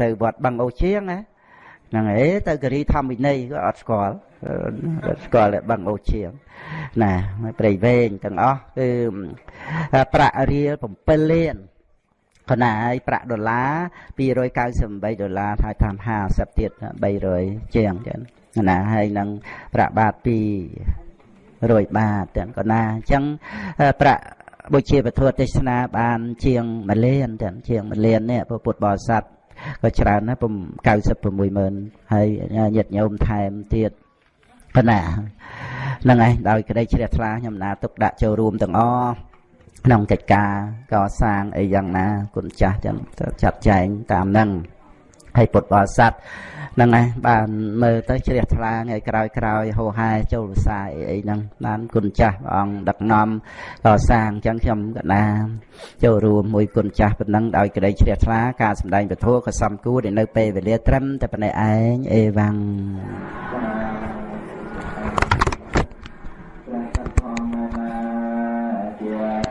ទៅវត្តបឹងអូជាងណាហ្នឹងឯងទៅការីធម្មវិន័យក៏អត់ស្គាល់ស្គាល់តែបឹងអូជាងណាព្រៃវែងទាំងអស់គឺប្រាក់រៀល7លាន កណាហើយប្រាក់ដុល្លារ298ដុល្លារហើយតាម50ទៀត300ជាងចឹងណាហើយនឹងប្រាក់បាត200បាតទាំងកណាអញ្ចឹងប្រាក់បុជាពធទេសនាបាន ជាង1លានទាំងជាង1លាននេះពុទ្ធបរិស័ទក៏ច្រើនណាស់96ម៉ឺនហើយញាតិញោមថែមទៀតប៉ុណ្ណាហ្នឹងឯងដោយក្តីជ្រះថ្លាខ្ញុំណាទុកដាក់ចូលរួមទាំងអស់ ក្នុងកិច្ចការកសាងអីយ៉ាងណាគុណចាស់ចឹងចាត់ចែងតាមហ្នឹងហើយពុទ្ធបរិស័ទហ្នឹងឯងបានមើលទៅជ្រះថ្លាថ្ងៃក្រោយក្រោយហោហែចូលវិសាអីអីហ្នឹងបានគុណចាស់ព្រះអង្គដឹកនាំកសាងចឹងខ្ញុំកណាចូលរួមមួយគុណចាស់ប៉ុណ្ណឹងដោយក្តីជ្រះថ្លាការសម្ដែងពធក៏សំគួរដែលនៅពេលវេលាត្រឹមតែប៉ុណ្ណេះឯងអេវ៉ាំង